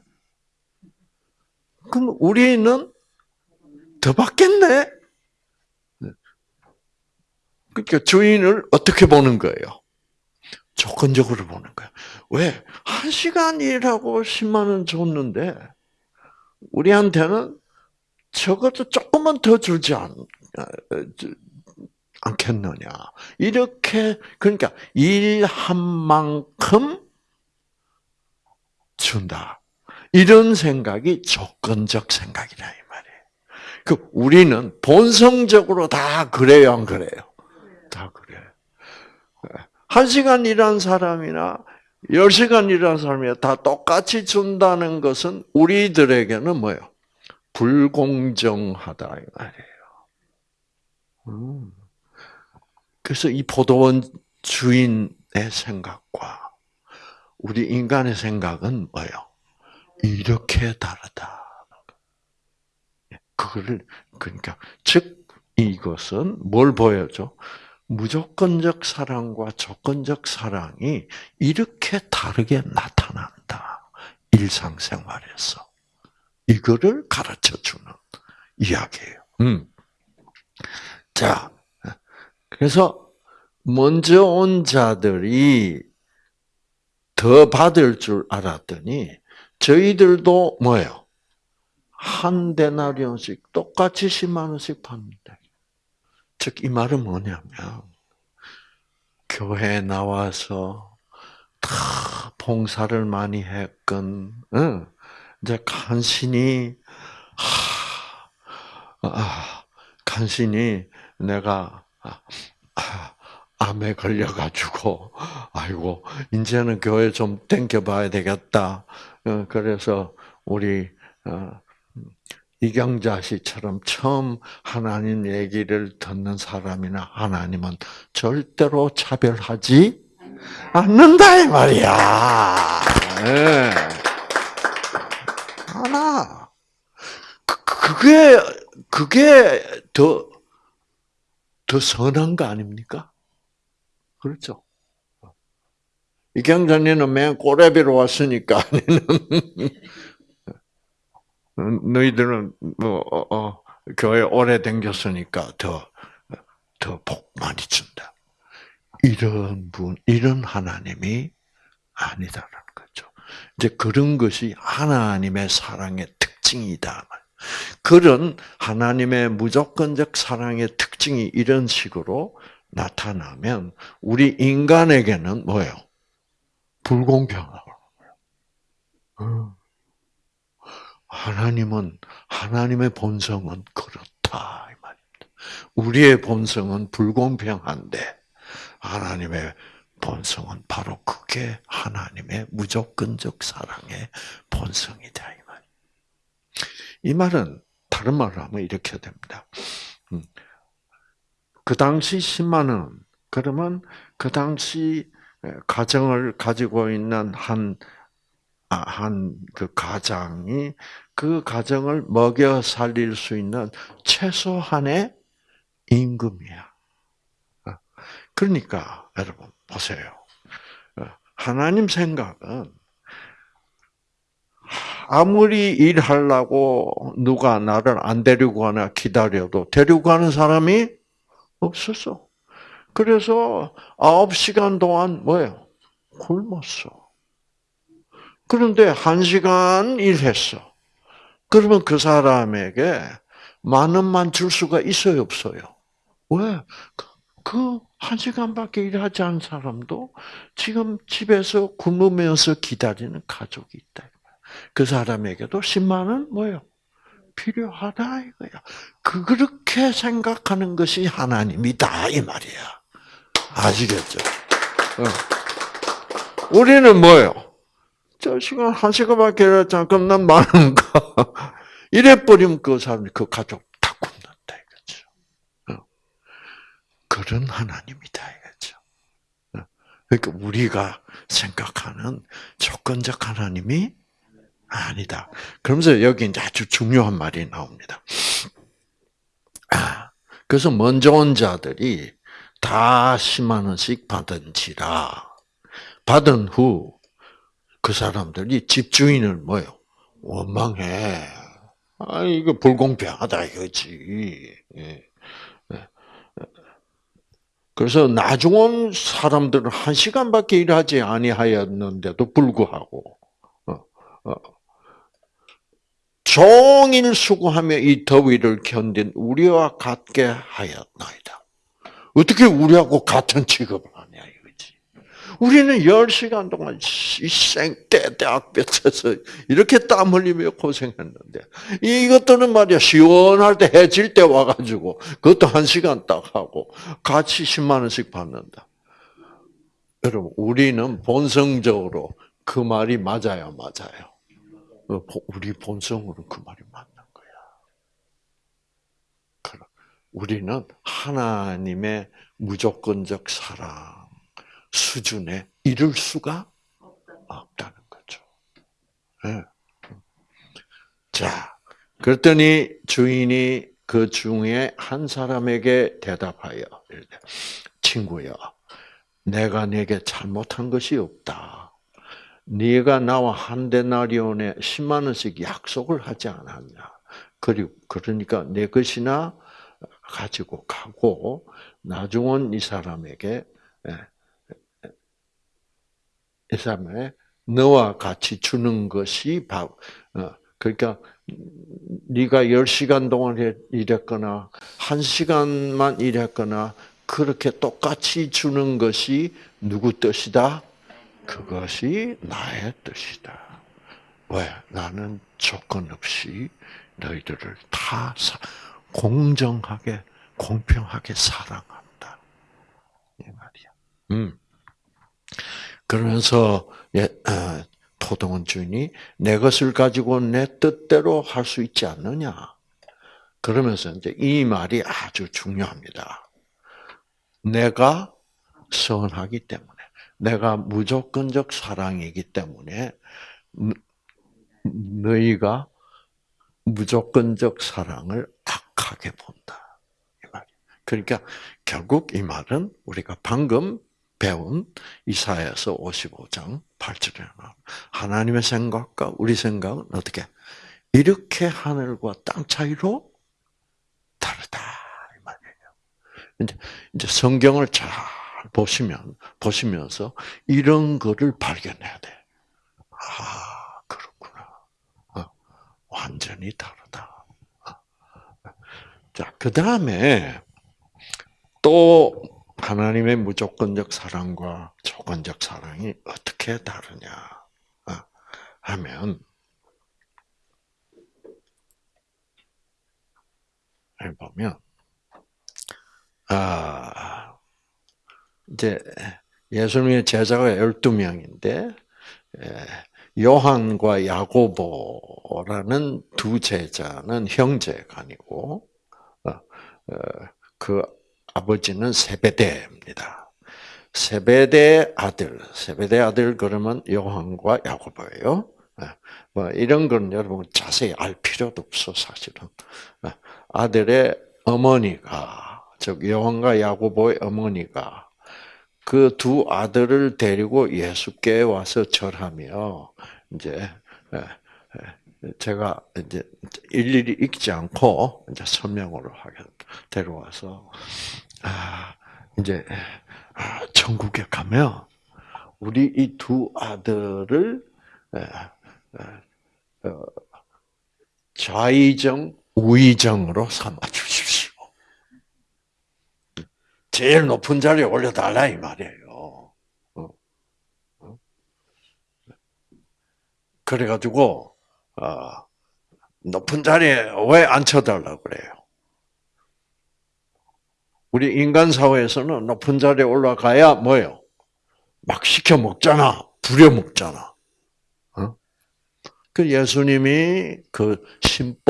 그럼 우리는 더 받겠네? 그러니까 주인을 어떻게 보는 거예요? 조건적으로 보는 거예요. 왜? 한 시간 일하고 10만 원 줬는데, 우리한테는 적어도 조금만 더 주지 않, 어, 않겠느냐. 이렇게, 그러니까 일한 만큼 준다. 이런 생각이 조건적 생각이다, 이 말이에요. 그, 우리는 본성적으로 다 그래요, 안 그래요? 다 그래. 한 시간 일한 사람이나 열 시간 일한 사람이 다 똑같이 준다는 것은 우리들에게는 뭐예요? 불공정하다 이 말이에요. 음. 그래서 이 포도원 주인의 생각과 우리 인간의 생각은 뭐예요? 이렇게 다르다. 그거를 그러니까 즉 이것은 뭘 보여줘? 무조건적 사랑과 조건적 사랑이 이렇게 다르게 나타난다. 일상생활에서. 이거를 가르쳐 주는 이야기예요. 음. 자, 그래서 먼저 온 자들이 더 받을 줄 알았더니 저희들도 뭐예요? 한 데나리온씩 똑같이 10만 원씩 받는다. 즉, 이 말은 뭐냐면, 교회에 나와서 다 봉사를 많이 했건, 응, 이제 간신히, 하, 아, 간신히 내가, 암에 걸려가지고, 아이고, 이제는 교회 좀 땡겨봐야 되겠다. 어, 그래서 우리, 어, 이경자 씨처럼 처음 하나님 얘기를 듣는 사람이나 하나님은 절대로 차별하지 않는다 이 말이야. 네. 하나. 그, 그게 그게 더 더 선한 거 아닙니까? 그렇죠. 이경자님은 맨 꼬레비로 왔으니까 너희들은 뭐 어, 어, 교회 오래 댕겼으니까 더 더 복 많이 준다. 이런 분, 이런 하나님이 아니다라는 거죠. 이제 그런 것이 하나님의 사랑의 특징이다. 그런 하나님의 무조건적 사랑의 특징이 이런 식으로 나타나면 우리 인간에게는 뭐예요? 불공평하고. 하나님은 하나님의 본성은 그렇다 이 말입니다. 우리의 본성은 불공평한데 하나님의 본성은 바로 그게 하나님의 무조건적 사랑의 본성이다 이 말은 다른 말로 하면 이렇게 됩니다. 음. 그 당시 10만 원 그러면 그 당시 가정을 가지고 있는 한 아, 한그 가장이 그 가정을 먹여 살릴 수 있는 최소한의 임금이야. 어. 그러니까 여러분 보세요. 어, 하나님 생각은 아무리 일하려고 누가 나를 안 데리고 가나 기다려도 데리고 가는 사람이 없었어. 그래서 아홉 시간 동안 뭐예요? 굶었어. 그런데 한 시간 일했어. 그러면 그 사람에게 만 원만 줄 수가 있어요, 없어요? 왜? 그 한 시간밖에 일하지 않은 사람도 지금 집에서 굶으면서 기다리는 가족이 있다. 그 사람에게도 10만 원 뭐예요? 필요하다 이거야. 그렇게 생각하는 것이 하나님이다 이 말이야. 아시겠죠? 어. 우리는 뭐예요? 저 시간 한 시간밖에 일했잖아. 그럼 난 많은가? 이래 버리면 그 사람이 그 가족 다 굶는다 이거죠. 어. 그런 하나님이다 이거죠. 어. 그러니까 우리가 생각하는 조건적 하나님이 아니다. 그러면서 여기 이제 아주 중요한 말이 나옵니다. 아, 그래서 먼저 온 자들이 다 10만 원씩 받은지라 받은 후 그 사람들이 집주인을 뭐요? 원망해. 아, 이거 불공평하다 이거지. 예. 예. 그래서 나중 온 사람들은 한 시간밖에 일하지 아니하였는데도 불구하고 어, 어, 종일 수고하며 이 더위를 견딘 우리와 같게 하였나이다. 어떻게 우리하고 같은 취급을 우리는 10시간 동안 생때 대학볕에서 이렇게 땀 흘리며 고생했는데 이것들은 말이야 시원할 때 해질 때 와가지고 그것도 한 시간 딱 하고 같이 10만 원씩 받는다. 여러분 우리는 본성적으로 그 말이 맞아요, 맞아요. 어, 우리 본성으로 그 말이 맞는 거야. 우리는 하나님의 무조건적 사랑 수준에 이를 수가 없다는 거죠. 네. 자, 그랬더니 주인이 그 중에 한 사람에게 대답하여 친구야, 내가 내게 잘못한 것이 없다. 네가 나와 한 데나리온에 10만 원씩 약속을 하지 않았냐. 그리고 그러니까 내 것이나 가지고 가고 나중은 이 사람에게 예, 이 사람의 너와 같이 주는 것이 바, 어, 그러니까 네가 10시간 동안 일했거나 1시간만 일했거나 그렇게 똑같이 주는 것이 누구 뜻이다? 그것이 나의 뜻이다. 왜? 나는 조건 없이 너희들을 다 공정하게, 공평하게 사랑한다. 이 말이야. 음. 그러면서 예, 어, 토동원 주인이 내 것을 가지고 내 뜻대로 할 수 있지 않느냐. 그러면서 이제 이 말이 아주 중요합니다. 내가 선하기 때문에, 내가 무조건적 사랑이기 때문에 너희가 무조건적 사랑을 악하게 본다. 이 말. 그러니까 결국 이 말은 우리가 방금 배운 이사야서 55장 8절에 하나님의 생각과 우리 생각은 어떻게 이렇게 하늘과 땅 차이로 다르다 이 말이에요. 이제 이제 성경을 잘 보시면 보시면서 이런 거를 발견해야 돼. 아 그렇구나. 어, 완전히 다르다. 어. 자, 그 다음에 또 하나님의 무조건적 사랑과 조건적 사랑이 어떻게 다르냐 어, 하면 보면 아 이제 예수님의 제자가 12명인데 요한과 야고보라는 두 제자는 형제가 아니고 어, 어, 그 아버지는 세베대입니다. 세베대 아들, 세베대 아들 그러면 요한과 야고보예요. 예. 뭐 이런 건 여러분 자세히 알 필요도 없어 사실은. 예. 아들의 어머니가 즉 요한과 야고보의 어머니가 그 두 아들을 데리고 예수께 와서 절하며 이제 예, 제가 이제 일일이 읽지 않고 이제 설명으로 하겠 데려와서 아 이제 아, 천국에 가면 우리 이 두 아들을 어, 좌의정, 우의정으로 삼아 주십시오. 제일 높은 자리에 올려달라 이 말이에요. 어? 어? 그래가지고 높은 자리에 왜 앉혀달라고 그래요? 우리 인간 사회에서는 높은 자리에 올라가야 뭐요? 막 시켜 먹잖아. 부려 먹잖아. 어? 그 예수님이 그 심보를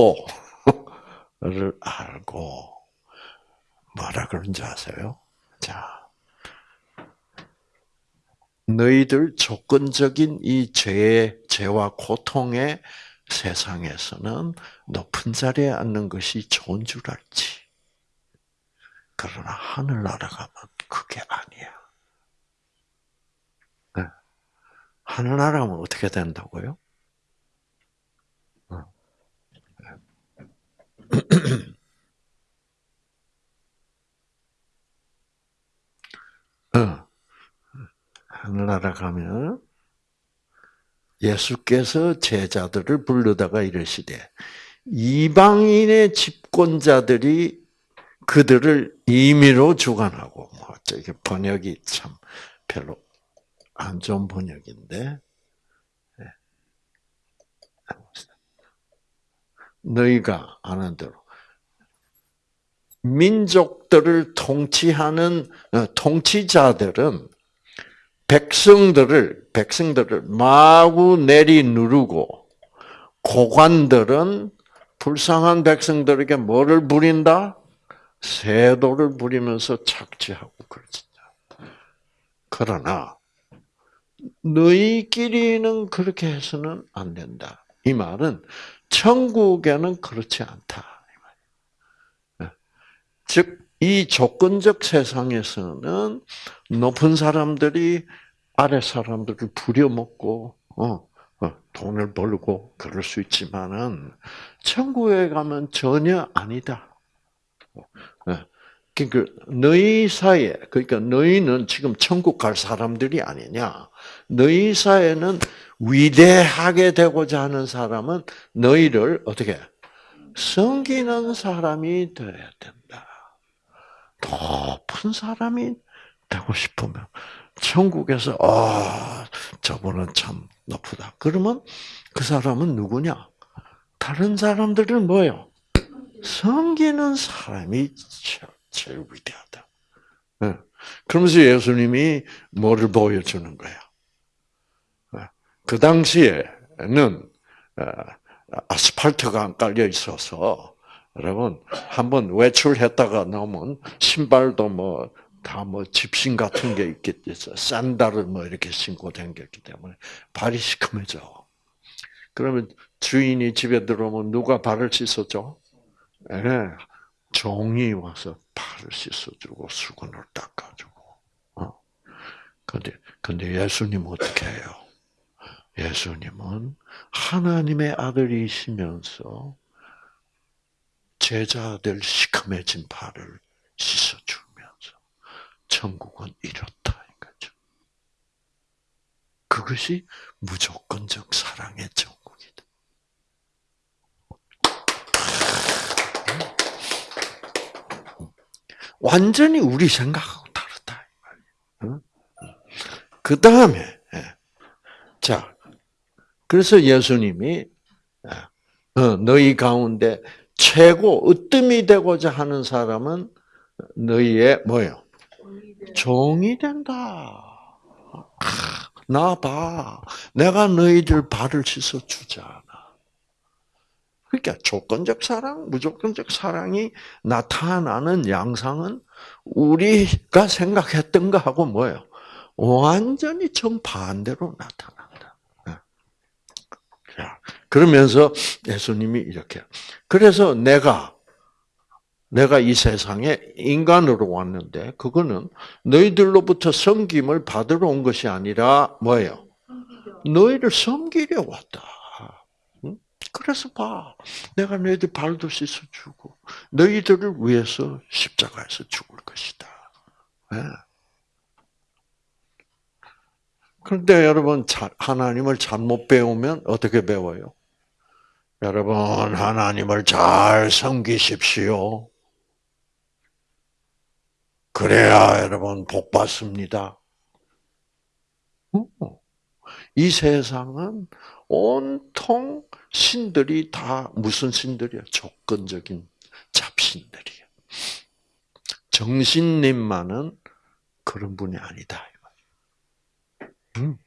알고 뭐라 그런지 아세요? 자, 너희들 조건적인 이 죄, 죄와 고통의 세상에서는 높은 자리에 앉는 것이 좋은 줄 알지. 그러나 하늘나라 가면 그게 아니야. 네. 하늘나라 가면 어떻게 된다고요? 어. 어. 하늘나라 가면 예수께서 제자들을 불러다가 이르시되 이방인의 집권자들이 그들을 임의로 주관하고 뭐 저게 번역이 참 별로 안 좋은 번역인데 네. 너희가 아는 대로 민족들을 통치하는 어, 통치자들은 백성들을 백성들을 마구 내리 누르고 고관들은 불쌍한 백성들에게 뭐를 부린다? 세도를 부리면서 착취하고 그러지. 그러나 너희끼리는 그렇게 해서는 안 된다. 이 말은 천국에는 그렇지 않다. 예. 즉, 이 조건적 세상에서는 높은 사람들이 아래 사람들을 부려먹고, 어, 어, 돈을 벌고 그럴 수 있지만은 천국에 가면 전혀 아니다. 예. 그러니까 너희 사이에 그러니까 너희는 지금 천국 갈 사람들이 아니냐. 너희 사이에는 위대하게 되고자 하는 사람은 너희를 어떻게 섬기는 사람이 되어야 된다. 높은 사람이 되고 싶으면 천국에서 아 저분은 참 높다. 그러면 그 사람은 누구냐? 다른 사람들은 뭐요? 섬기는 사람이 제일 위대하다. 예. 그러면서 예수님이 뭐를 보여주는 거야? 예. 그 당시에는 어, 아스팔트가 안 깔려 있어서 여러분 한번 외출했다가 나오면 신발도 뭐 다 뭐 집신 같은 게 있겠죠. 샌들을 뭐 이렇게 신고 다녔기 때문에 발이 시커매져. 그러면 주인이 집에 들어오면 누가 발을 씻어줘? 네. 종이 와서 발을 씻어주고 수건을 닦아주고. 어. 근데 근데 예수님 어떻게 해요? 예수님은 하나님의 아들이시면서 제자들 시커매진 발을 씻어주면서 천국은 이렇다 이거죠. 그것이 무조건적 사랑의 천국이다. 완전히 우리 생각하고 다르다. 그 다음에 예. 자 그래서 예수님이 예, 어, 너희 가운데 최고 으뜸이 되고자 하는 사람은 너희의 뭐요? 종이 된다. 나 봐. 내가 너희들 발을 씻어 주잖아. 그러니까 조건적 사랑, 무조건적 사랑이 나타나는 양상은 우리가 생각했던 거하고 뭐예요? 완전히 정반대로 나타난다. 그러면서 예수님이 이렇게. 그래서 내가, 내가 이 세상에 인간으로 왔는데, 그거는 너희들로부터 섬김을 받으러 온 것이 아니라, 뭐예요? 너희를 섬기려 왔다. 그래서 봐. 내가 너희들 발도 씻어주고, 너희들을 위해서 십자가에서 죽을 것이다. 네. 그런데 여러분, 하나님을 잘못 배우면 어떻게 배워요? 여러분, 하나님을 잘 섬기십시오. 그래야 여러분 복 받습니다. 이 세상은 온통 신들이 다 무슨 신들이야? 조건적인 잡신들이야. 정신님만은 그런 분이 아니다. 음.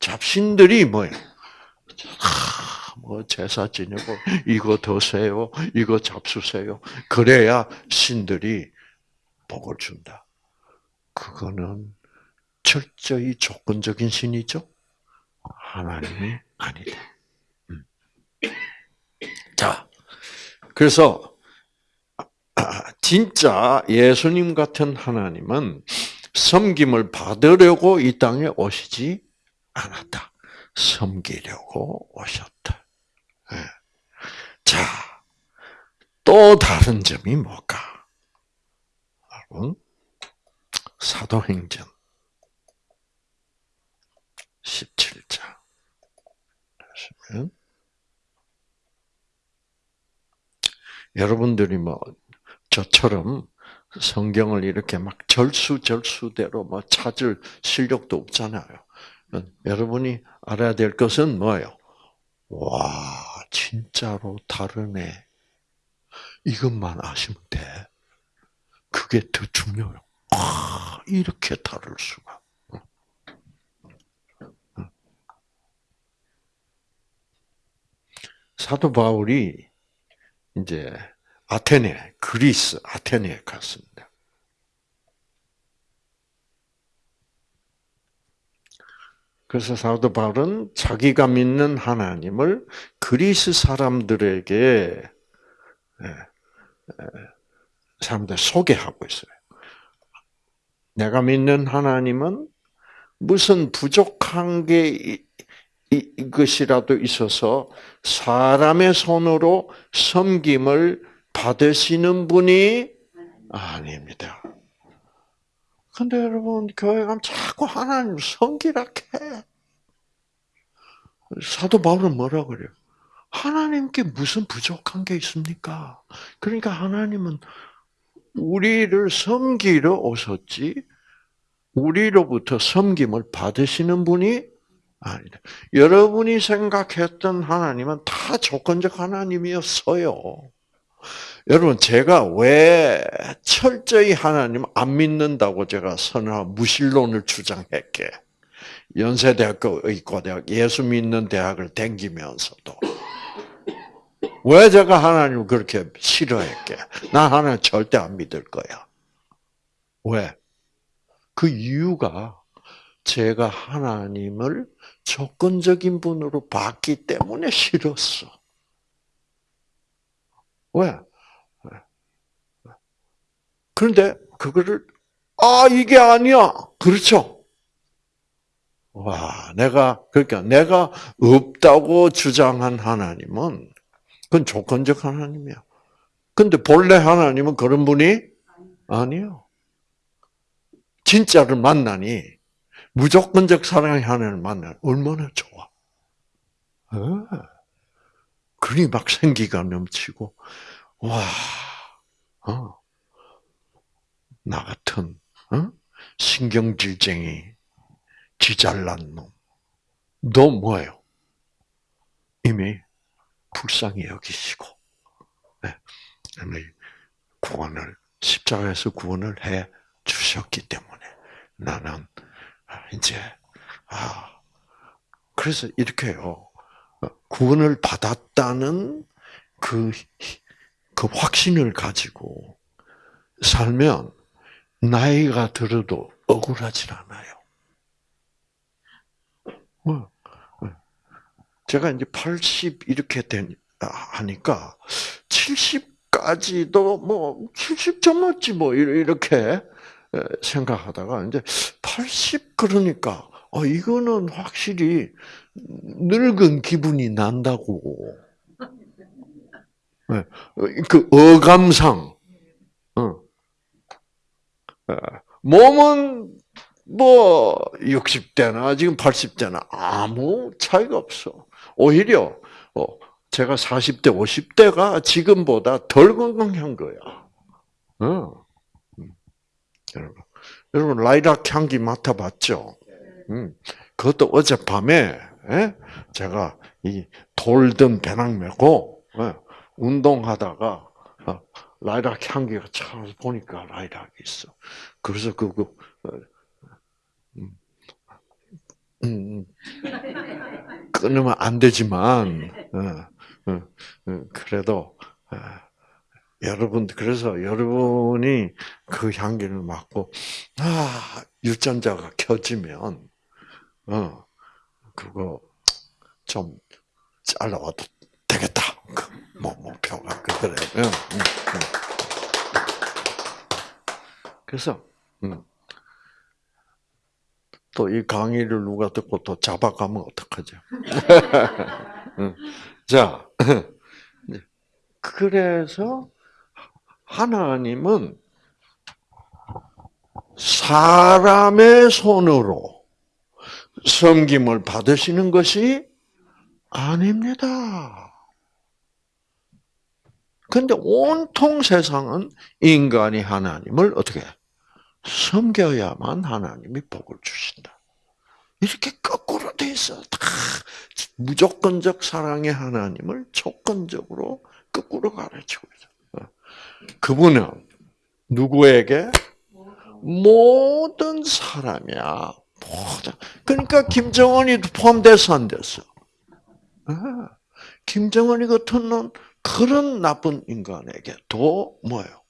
잡신들이? 아, 뭐 제사 지내고 이거 더세요, 이거 잡수세요. 그래야 신들이 복을 준다. 그거는 철저히 조건적인 신이죠. 하나님이 아니다. 음. 자, 그래서 진짜 예수님 같은 하나님은 섬김을 받으려고 이 땅에 오시지 않았다. 섬기려고 오셨다. 예. 자, 또 다른 점이 뭘까? 여러분, 사도행전 17장. 보시면, 여러분들이 뭐, 저처럼 성경을 이렇게 막 절수절수대로 뭐 찾을 실력도 없잖아요. 여러분이 알아야 될 것은 뭐예요? 와, 진짜로 다르네. 이것만 아시면 돼. 그게 더 중요해요. 아, 이렇게 다를 수가. 사도 바울이 이제 아테네, 그리스 아테네에 갔습니다. 그래서 사도 바울은 자기가 믿는 하나님을 그리스 사람들에게 예, 예, 사람들 소개하고 있어요. 내가 믿는 하나님은 무슨 부족한 게 이것이라도 있어서 사람의 손으로 섬김을 받으시는 분이 아닙니다. 근데 여러분, 교회 가면 자꾸 하나님 섬기라 해. 사도 바울은 뭐라 그래요? 하나님께 무슨 부족한 게 있습니까? 그러니까 하나님은 우리를 섬기러 오셨지, 우리로부터 섬김을 받으시는 분이 아니다. 여러분이 생각했던 하나님은 다 조건적 하나님이었어요. 여러분, 제가 왜 철저히 하나님 안 믿는다고 제가 선언 무신론을 주장했게? 연세대학교 의과대학 예수 믿는 대학을 댕기면서도 왜 제가 하나님을 그렇게 싫어했게? 나 하나님 절대 안 믿을 거야. 왜? 그 이유가 제가 하나님을 조건적인 분으로 봤기 때문에 싫었어. 왜? 그런데 그거를 아 이게 아니야. 그렇죠? 와, 내가 그러니까 내가 없다고 주장한 하나님은 그건 조건적 하나님이야. 근데 본래 하나님은 그런 분이 아니요. 진짜를 만나니 무조건적 사랑의 하나님을 만나 얼마나 좋아. 어. 그리 막 생기가 넘치고 와, 어. 나 같은 어? 신경질쟁이, 지잘난 놈, 너 뭐예요? 이미 불쌍히 여기시고, 네. 구원을 십자가에서 구원을 해 주셨기 때문에 나는 이제 아 그래서 이렇게요 구원을 받았다는 그, 그 확신을 가지고 살면 나이가 들어도 억울하진 않아요. 어, 어. 제가 이제 80 이렇게 된, 하니까 70까지도 뭐, 70 넘었지 뭐, 이렇게 생각하다가 이제 80 그러니까, 어, 이거는 확실히 늙은 기분이 난다고. 그 어감상, 어. 몸은 뭐 60대나 지금 80대나 아무 차이가 없어. 오히려 어, 제가 40대, 50대가 지금보다 덜 건강한 거야. 어. 음. 여러분, 여러분 라이락 향기 맡아봤죠? 음. 그것도 어젯밤에 예? 제가 이 돌든 배낭 메고 예? 운동하다가 어, 라이락 향기가 참 보니까 라이락이 있어. 그래서 그거 어, 음, 음, 음, 끊으면 안 되지만 어, 어, 어 그래도 어, 여러분 그래서 여러분이 그 향기를 맡고 아 유전자가 켜지면 어 그거 좀 잘라와도 되겠다. 그 뭐, 목표가. 응, 응, 응. 그래서, 또이 강의를 누가 듣고 또 잡아가면 어떡하죠? 자, 그래서 하나님은 사람의 손으로 섬김을 받으시는 것이 아닙니다. 근데 온통 세상은 인간이 하나님을 어떻게 섬겨야만 하나님이 복을 주신다. 이렇게 거꾸로 돼 있어. 다 무조건적 사랑의 하나님을 조건적으로 거꾸로 가르치고 있어. 어. 그분은 누구에게 모든 사람이야. 모든. 그러니까 김정은이 포함돼서 안 됐어. 어. 김정은이 같은 놈 그런 나쁜 인간에게도 뭐예요?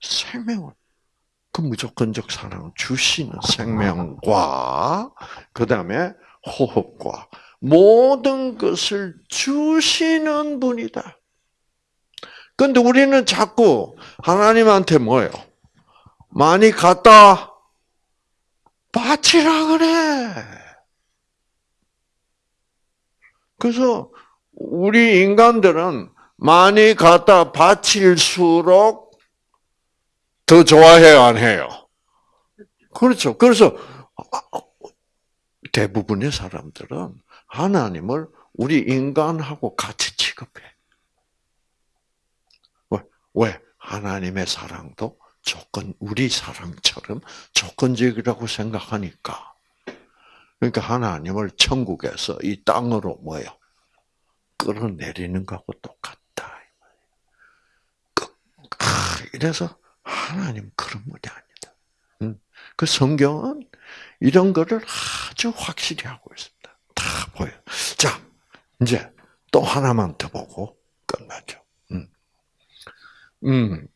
생명을 그 무조건적 사랑을 주시는 생명과 그 다음에 호흡과 모든 것을 주시는 분이다. 근데 우리는 자꾸 하나님한테 뭐예요? 많이 갖다 바치라 그래. 그래서 우리 인간들은 많이 갖다 바칠수록 더 좋아해요, 안 해요? 그렇죠. 그래서 대부분의 사람들은 하나님을 우리 인간하고 같이 취급해. 왜? 왜? 하나님의 사랑도 조건, 우리 사랑처럼 조건적이라고 생각하니까. 그러니까 하나님을 천국에서 이 땅으로 뭐요? 끌어내리는 것하고 똑같다. 그, 이래서 하나님 그런 분이 아니다. 그 성경은 이런 거를 아주 확실히 하고 있습니다. 다 보여. 자, 이제 또 하나만 더 보고 끝나죠. 음, 음,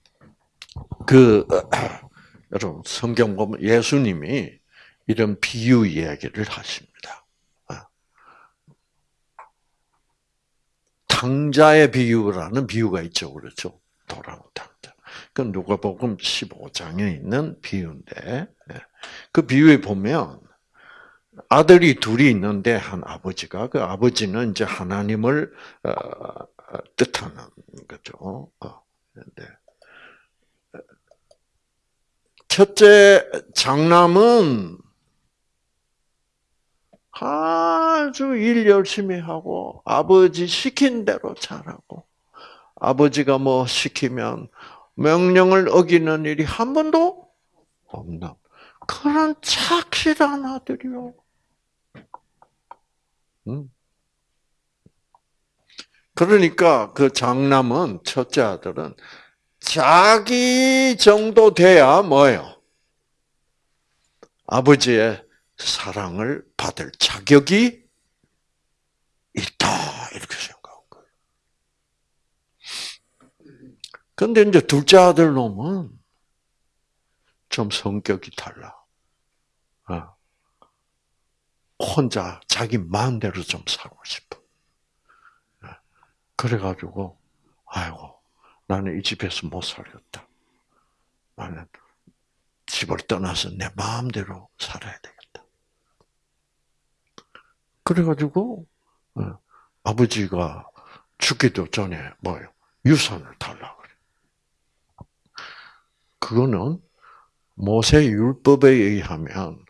그 여러분 성경 보면 예수님이 이런 비유 이야기를 하십니다. 아. 탕자의 비유라는 비유가 있죠, 그렇죠? 돌아온 탕자. 그 누가복음 15장에 있는 비유인데 예. 그 비유에 보면 아들이 둘이 있는데 한 아버지가 그 아버지는 이제 하나님을 어, 어, 뜻하는 거죠. 네. 첫째 장남은 아주 일 열심히 하고 아버지 시킨 대로 잘하고 아버지가 뭐 시키면 명령을 어기는 일이 한 번도 없는 그런 착실한 아들이요. 그러니까 그 장남은 첫째 아들은 자기 정도 돼야 뭐예요? 아버지의 사랑을 받을 자격이 있다 이렇게 생각한 거예요. 근데 이제 둘째 아들 놈은 좀 성격이 달라. 어. 혼자 자기 마음대로 좀 살고 싶어. 어. 그래가지고 아이고 나는 이 집에서 못 살겠다. 나는 집을 떠나서 내 마음대로 살아야 되겠다. 그래가지고 어, 아버지가 죽기도 전에 뭐요 유산을 달라 그래. 그거는 모세 율법에 의하면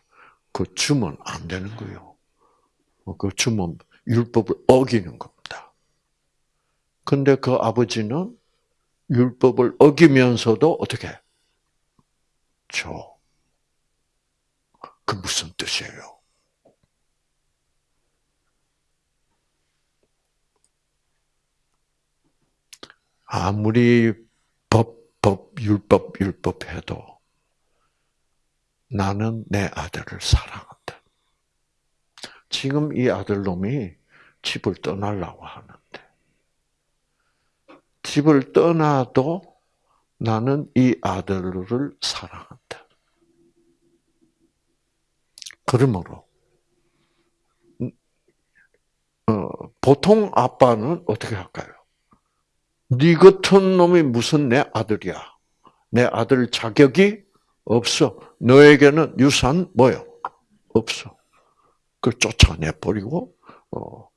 그 주면 안 되는 거예요. 그 주면 율법을 어기는 겁니다. 근데 그 아버지는 율법을 어기면서도 어떻게 줘? 그 무슨 뜻이에요? 아무리 법, 법, 율법, 율법 해도 나는 내 아들을 사랑한다. 지금 이 아들놈이 집을 떠나려고 하는데 집을 떠나도 나는 이 아들을 사랑한다. 그러므로 어, 보통 아빠는 어떻게 할까요? 네 같은 놈이 무슨 내 아들이야? 내 아들 자격이 없어. 너에게는 유산 뭐요? 없어. 그 쫓아내 버리고 어,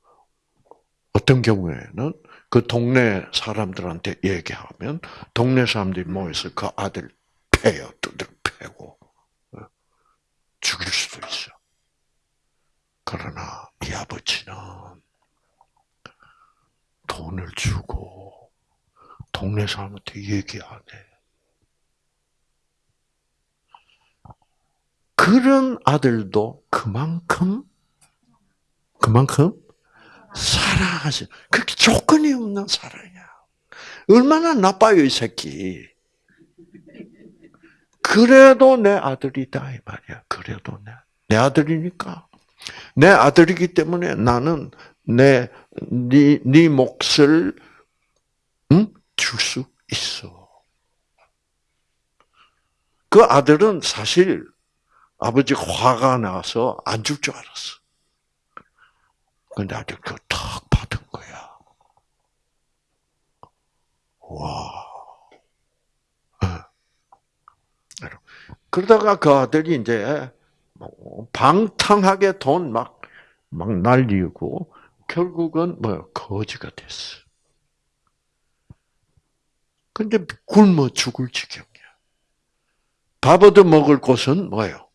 어떤 경우에는 그 동네 사람들한테 얘기하면 동네 사람들이 모여서 그 아들 패요, 두들 패고 어, 죽일 수도 있어. 그러나 이 아버지는 돈을 주고 동네 사람한테 얘기 안 해. 그런 아들도 그만큼 그만큼 사랑하시. 그렇게 조건이 없는 사랑이야. 얼마나 나빠요, 이 새끼. 그래도 내 아들이다, 이 말이야. 그래도 내, 내 아들이니까. 내 아들이기 때문에 나는 내, 네, 네 몫을, 응? 줄 수 있어. 그 아들은 사실 아버지 화가 나서 안 줄 줄 알았어. 근데 아들 그탁 받은 거야. 와. 어. 그러다가 그 아들이 이제 뭐 방탕하게 돈 막, 막 날리고, 결국은 뭐, 거지가 됐어. 근데 굶어 죽을 지경이야. 밥 얻어 먹을 곳은 뭐예요?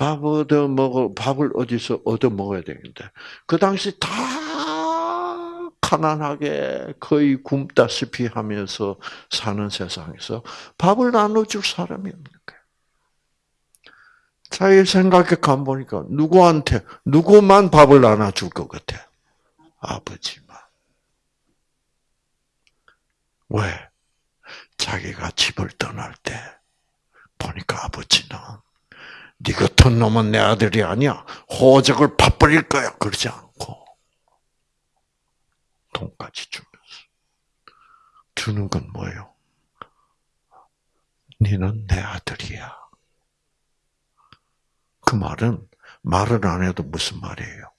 밥 얻어 먹어, 밥을 어디서 얻어 먹어야 되는데, 그 당시 다 가난하게 거의 굶다시피 하면서 사는 세상에서 밥을 나눠줄 사람이 없는 거예요. 자, 이 생각해 가보니까 누구한테, 누구만 밥을 나눠줄 것 같아? 아버지만. 왜? 자기가 집을 떠날 때 보니까 아버지는 네 같은 놈은 내 아들이 아니야. 호적을 파버릴 거야. 그러지 않고 돈까지 주면서 주는 건 뭐예요? 너는 내 아들이야. 그 말은 말을 안 해도 무슨 말이에요?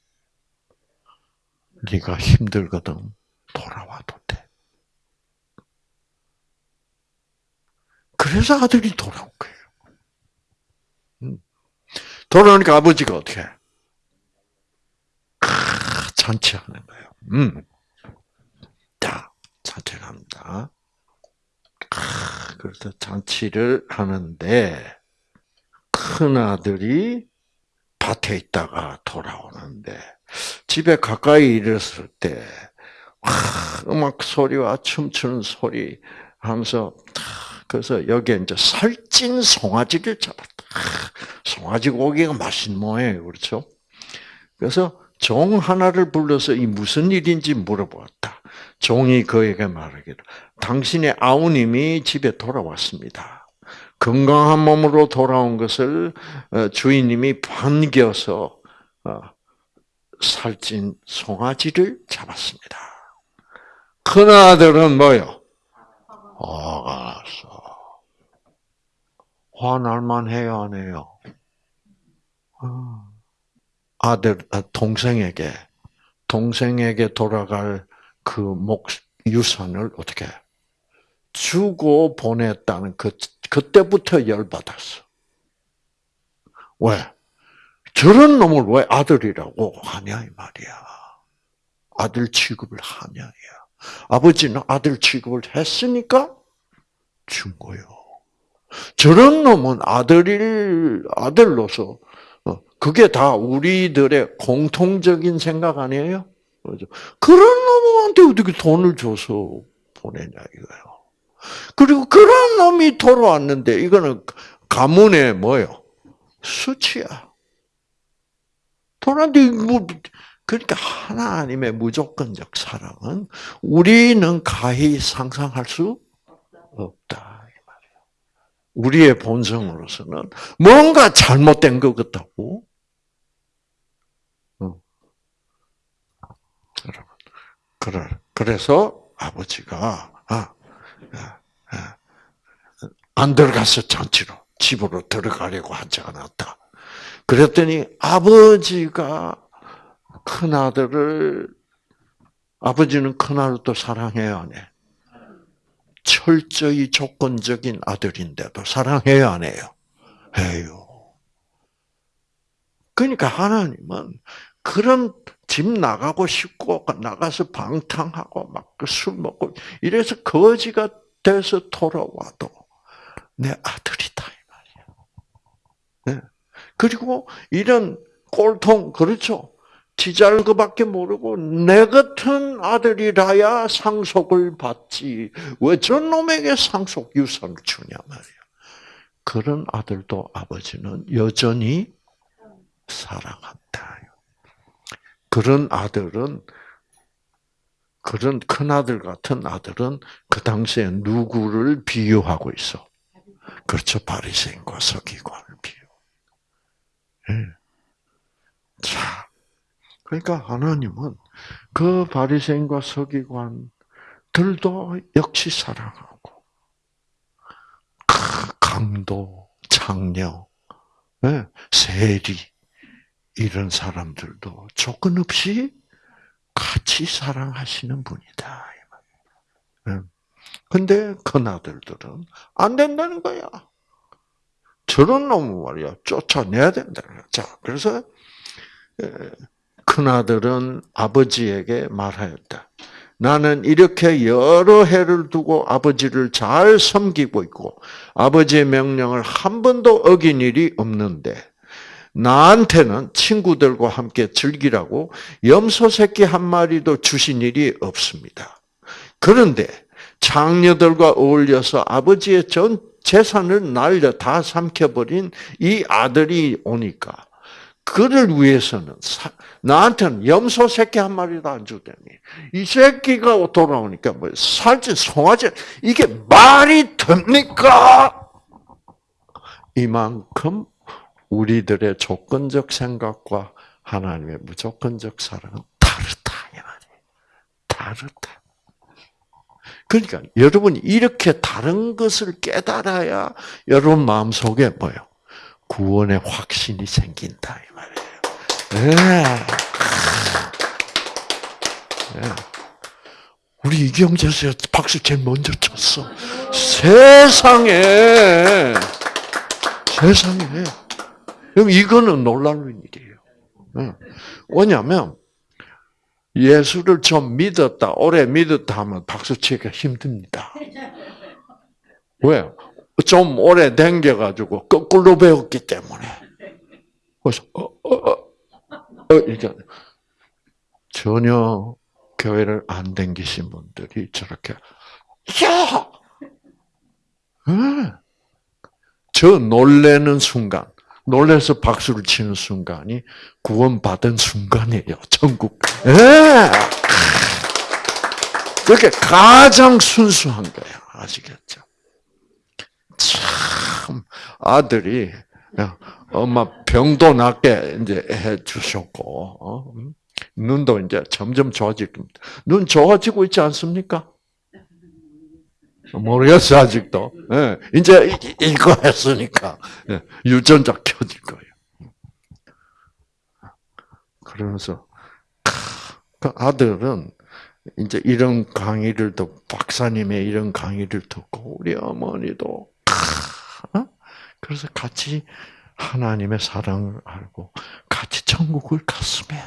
네가 힘들거든 돌아와도 돼. 그래서 아들이 돌아온 거예요. 음. 돌아오니까 아버지가 어떻게 해? 잔치하는 거예요. 음. 자, 잔치를 합니다. 그래서 잔치를 하는데, 큰 아들이 밭에 있다가 돌아오는데, 집에 가까이 이르렀을 때, 음악 소리와 춤추는 소리 하면서, 그래서 여기에 이제 살찐 송아지를 잡았다. 송아지 고기가 맛있는 모양이에요. 그렇죠? 그래서 종 하나를 불러서 이 무슨 일인지 물어보았다. 종이 그에게 말하기를 당신의 아우님이 집에 돌아왔습니다. 건강한 몸으로 돌아온 것을 어, 주인님이 반겨서 어, 살찐 송아지를 잡았습니다. 큰 아들은 뭐요? 화가서 화날만 해요, 안 해요? 어. 아들, 아, 동생에게, 동생에게 돌아갈 그 목, 유산을 어떻게 주고 보냈다는 그, 그때부터 열받았어. 왜? 저런 놈을 왜 아들이라고 하냐, 이 말이야. 아들 취급을 하냐, 야. 아버지는 아들 취급을 했으니까 준 거요. 저런 놈은 아들일, 아들로서 그게 다 우리들의 공통적인 생각 아니에요? 그죠? 그런 놈한테 어떻게 돈을 줘서 보내냐 이거예요. 그리고 그런 놈이 돌아왔는데 이거는 가문의 뭐요? 수치야. 돌아왔는데 뭐 그러니까 하나님의 무조건적 사랑은 우리는 가히 상상할 수 없다. 우리의 본성으로서는 뭔가 잘못된 것 같다고 그래. 그래서 아버지가 아, 아, 아, 안 들어갔어 잔치로 집으로 들어가려고 하지 않았다. 그랬더니 아버지가 큰 아들을 아버지는 큰 아들도 사랑해요, 안 해? 철저히 조건적인 아들인데도 사랑해요, 안 해요? 해요. 그러니까 하나님은 그런 집 나가고 싶고 나가서 방탕하고 막 술 먹고 이래서 거지가 돼서 돌아와도 내 아들이다 이 말이야. 네. 그리고 이런 꼴통 그렇죠. 지잘 것밖에 모르고 내 같은 아들이라야 상속을 받지 왜전 놈에게 상속 유산을 주냐 말이야. 그런 아들도 아버지는 여전히 사랑한다. 그런 아들은 그런 큰 아들 같은 아들은 그 당시에 누구를 비유하고 있어? 그렇죠, 바리새인과 서기관을 비유. 네. 자, 그러니까 하나님은 그 바리새인과 서기관들도 역시 사랑하고 강도, 장녀, 네, 세리 이런 사람들도 조건 없이 같이 사랑하시는 분이다. 근데 큰 아들들은 안 된다는 거야. 저런 놈은 말이야 쫓아내야 된다는 거야. 자, 그래서 큰 아들은 아버지에게 말하였다. 나는 이렇게 여러 해를 두고 아버지를 잘 섬기고 있고 아버지의 명령을 한 번도 어긴 일이 없는데 나한테는 친구들과 함께 즐기라고 염소 새끼 한 마리도 주신 일이 없습니다. 그런데 장녀들과 어울려서 아버지의 전 재산을 날려 다 삼켜버린 이 아들이 오니까 그를 위해서는 사, 나한테는 염소 새끼 한 마리도 안 주더니 이 새끼가 돌아오니까 뭐 살찐 송아지 이게 말이 됩니까? 이만큼 우리들의 조건적 생각과 하나님의 무조건적 사랑은 다르다 이 말이에요. 다르다. 그러니까 여러분이 이렇게 다른 것을 깨달아야 여러분 마음속에 뭐요? 구원의 확신이 생긴다 이 말이에요. 네. 네. 우리 이경재 씨 박수 제일 먼저 쳤어. 세상에 세상에 그럼 이거는 놀라운 일이에요. 네. 왜냐하면 예수를 좀 믿었다, 오래 믿었다 하면 박수 치기가 힘듭니다. 왜? 좀 오래 댕겨가지고 거꾸로 배웠기 때문에. 그래서, 어, 어, 어, 어, 이렇게. 전혀 교회를 안 댕기신 분들이 저렇게, 야! 네. 저 놀래는 순간, 놀래서 박수를 치는 순간이 구원받은 순간이에요. 천국. 예. 그렇게 가장 순수한 거예요. 아시겠죠? 참 아들이 엄마 병도 낫게 이제 해 주셨고 어? 눈도 이제 점점 좋아지고 눈 좋아지고 있지 않습니까? 모르겠어 아직도. 네, 이제 이거 했으니까 네, 유전자 켜질 거예요. 그러면서 그 아들은 이제 이런 강의를 듣고 박사님의 이런 강의를 듣고 우리 어머니도 어? 그래서 같이 하나님의 사랑을 알고 같이 천국을 갔으면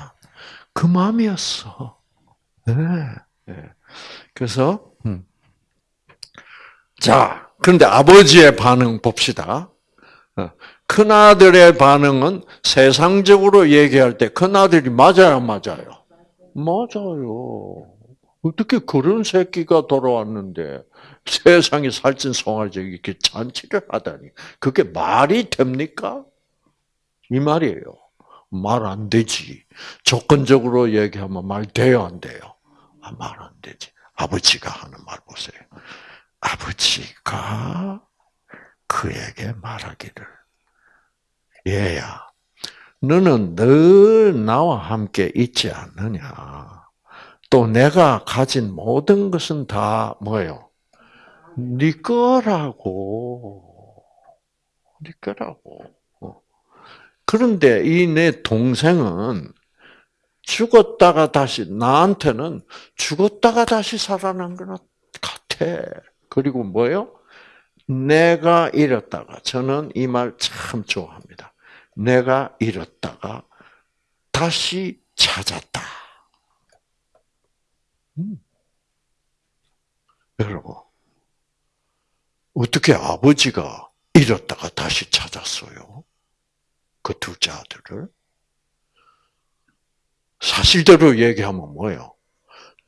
그 마음이었어. 네. 네. 그래서 음. 자, 그런데 아버지의 반응 봅시다. 어, 큰 아들의 반응은 세상적으로 얘기할 때 큰 아들이 맞아요, 맞아요. 맞아요. 어떻게 그런 새끼가 돌아왔는데 세상에 살찐 송아지 이렇게 잔치를 하다니 그게 말이 됩니까? 이 말이에요. 말 안 되지. 조건적으로 얘기하면 말 돼요, 안 돼요? 아, 말 안 되지. 아버지가 하는 말 보세요. 아버지가 그에게 말하기를 얘야 너는 늘 나와 함께 있지 않느냐 또 내가 가진 모든 것은 다 뭐예요? 네 거라고 네 거라고 어. 그런데 이 내 동생은 죽었다가 다시 나한테는 죽었다가 다시 살아난 것 같아. 그리고 뭐요? 내가 잃었다가 저는 이 말 참 좋아합니다. 내가 잃었다가 다시 찾았다. 음. 여러분 어떻게 아버지가 잃었다가 다시 찾았어요? 그 둘째 아들을 사실대로 얘기하면 뭐예요?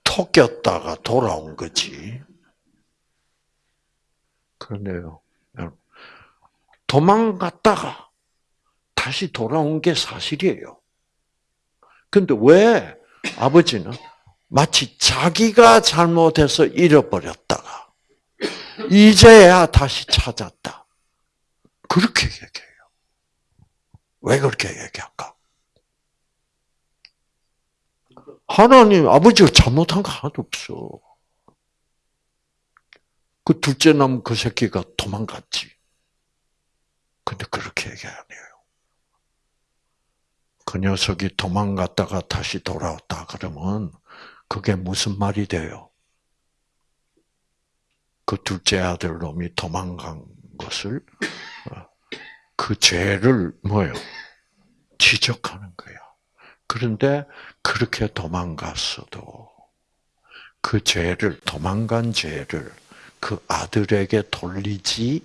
토꼈다가 돌아온 거지. 그런데요, 도망갔다가 다시 돌아온 게 사실이에요. 근데 왜 아버지는 마치 자기가 잘못해서 잃어버렸다가 이제야 다시 찾았다. 그렇게 얘기해요. 왜 그렇게 얘기할까? 하나님 아버지가 잘못한 거 하나도 없어. 그 둘째 남 그 새끼가 도망갔지. 근데 그렇게 얘기 안 해요. 그 녀석이 도망갔다가 다시 돌아왔다 그러면 그게 무슨 말이 돼요? 그 둘째 아들 놈이 도망간 것을 어, 그 죄를 뭐요? 지적하는 거야. 그런데 그렇게 도망갔어도 그 죄를 도망간 죄를 그 아들에게 돌리지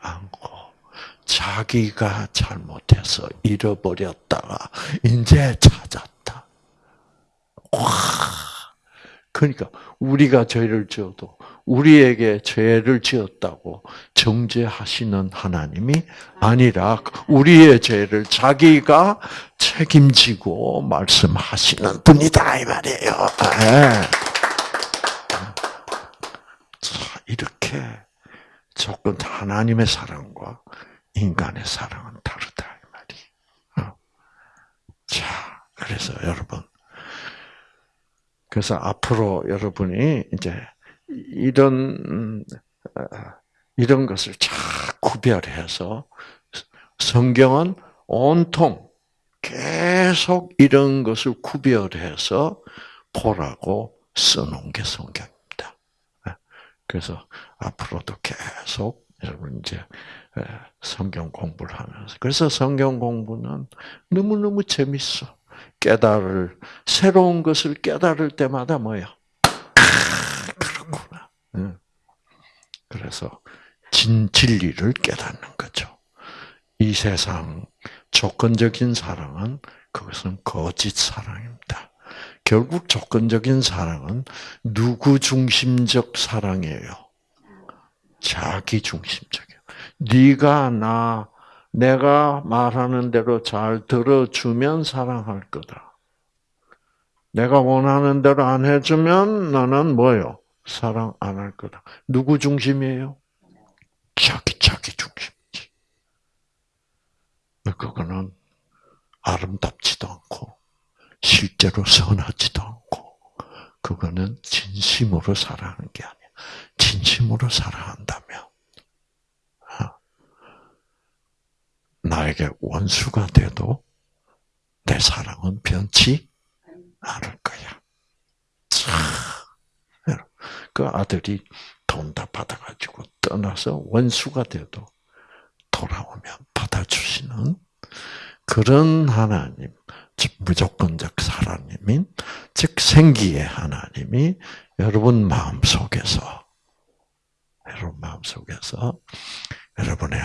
않고 자기가 잘못해서 잃어버렸다가 이제 찾았다. 와. 그러니까 우리가 죄를 지어도 우리에게 죄를 지었다고 정죄하시는 하나님이 아니라 우리의 죄를 자기가 책임지고 말씀하시는 분이다 이 말이에요. 네. 자, 이렇게 조건 하나님의 사랑과 인간의 사랑은 다르다 이 말이. 어. 자, 그래서 여러분, 그래서 앞으로 여러분이 이제 이런 어, 이런 것을 잘 구별해서 성경은 온통 계속 이런 것을 구별해서 보라고 써놓은 게 성경입니다. 예. 그래서 앞으로도 계속 여러분 이제 예, 성경 공부를 하면서 그래서 성경 공부는 너무 너무 재밌어. 깨달을 새로운 것을 깨달을 때마다 뭐예요? 그래서 진 진리를 깨닫는 거죠. 이 세상 조건적인 사랑은 그것은 거짓 사랑입니다. 결국 조건적인 사랑은 누구 중심적 사랑이에요? 자기 중심적이에요. 네가 나 내가 말하는 대로 잘 들어주면 사랑할 거다. 내가 원하는 대로 안 해주면 나는 뭐요? 사랑 안 할 거다. 누구 중심이에요? 자기 자기 중심이지. 그거는 아름답지도 않고 실제로 선하지도 않고 그거는 진심으로 사랑하는 게 아니야. 진심으로 사랑한다면 어? 나에게 원수가 돼도 내 사랑은 변치 않을 거야. 그 아들이 돈 다 받아가지고 떠나서 원수가 돼도 돌아오면 받아주시는 그런 하나님, 즉 무조건적 사랑님인 즉 생기의 하나님이 여러분 마음 속에서 여러분 마음 속에서 여러분의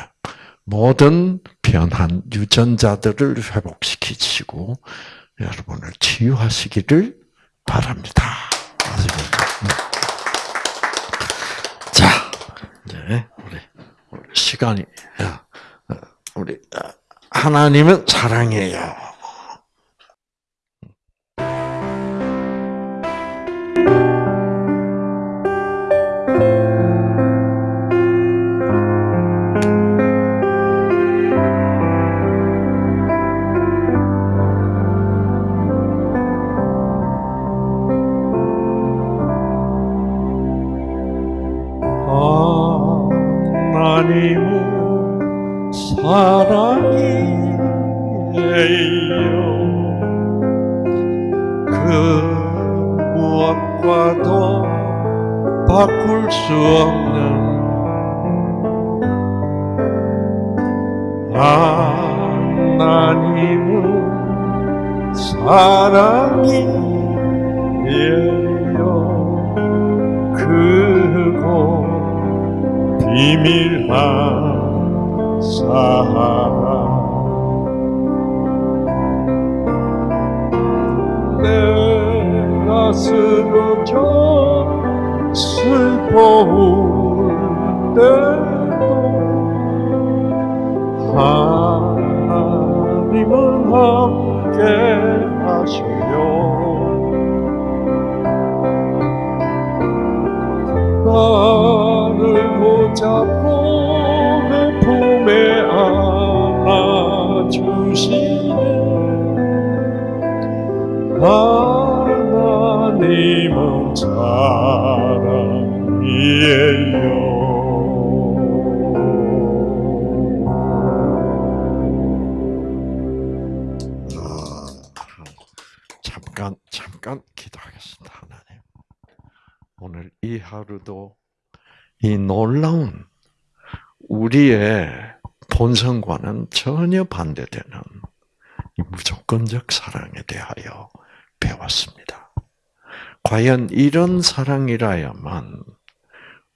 모든 변한 유전자들을 회복시키시고 여러분을 치유하시기를 바랍니다. 자, 이제 우리 시간이 어, 우리 어, 하나님은 사랑이에요. 사랑이에요. 그 무엇과도 바꿀 수 없는 하나님은 사랑이에요. 그곳 비밀한 사랑 내가 쓰러져 슬퍼울 때도 하나님은 함께 하시요 나를 붙잡 안아주시네 하나님은 사랑이에요. 잠깐 잠깐 기도하겠습니다, 하나님. 오늘 이 하루도 이 놀라운 우리의 본성과는 전혀 반대되는 이 무조건적 사랑에 대하여 배웠습니다. 과연 이런 사랑이라야만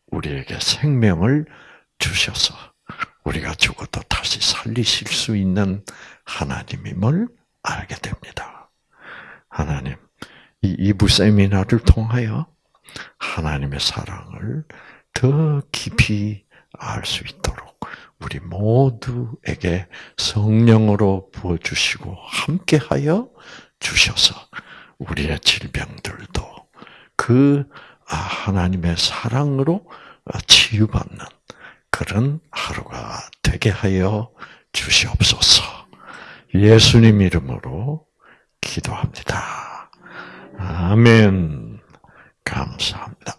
우리에게 생명을 주셔서 우리가 죽어도 다시 살리실 수 있는 하나님임을 알게 됩니다. 하나님, 이 이부 세미나를 통하여 하나님의 사랑을 더 깊이 알 수 있도록 우리 모두에게 성령으로 부어주시고 함께하여 주셔서 우리의 질병들도 그 아, 하나님의 사랑으로 치유받는 그런 하루가 되게 하여 주시옵소서. 예수님 이름으로 기도합니다. 아멘. 감사합니다.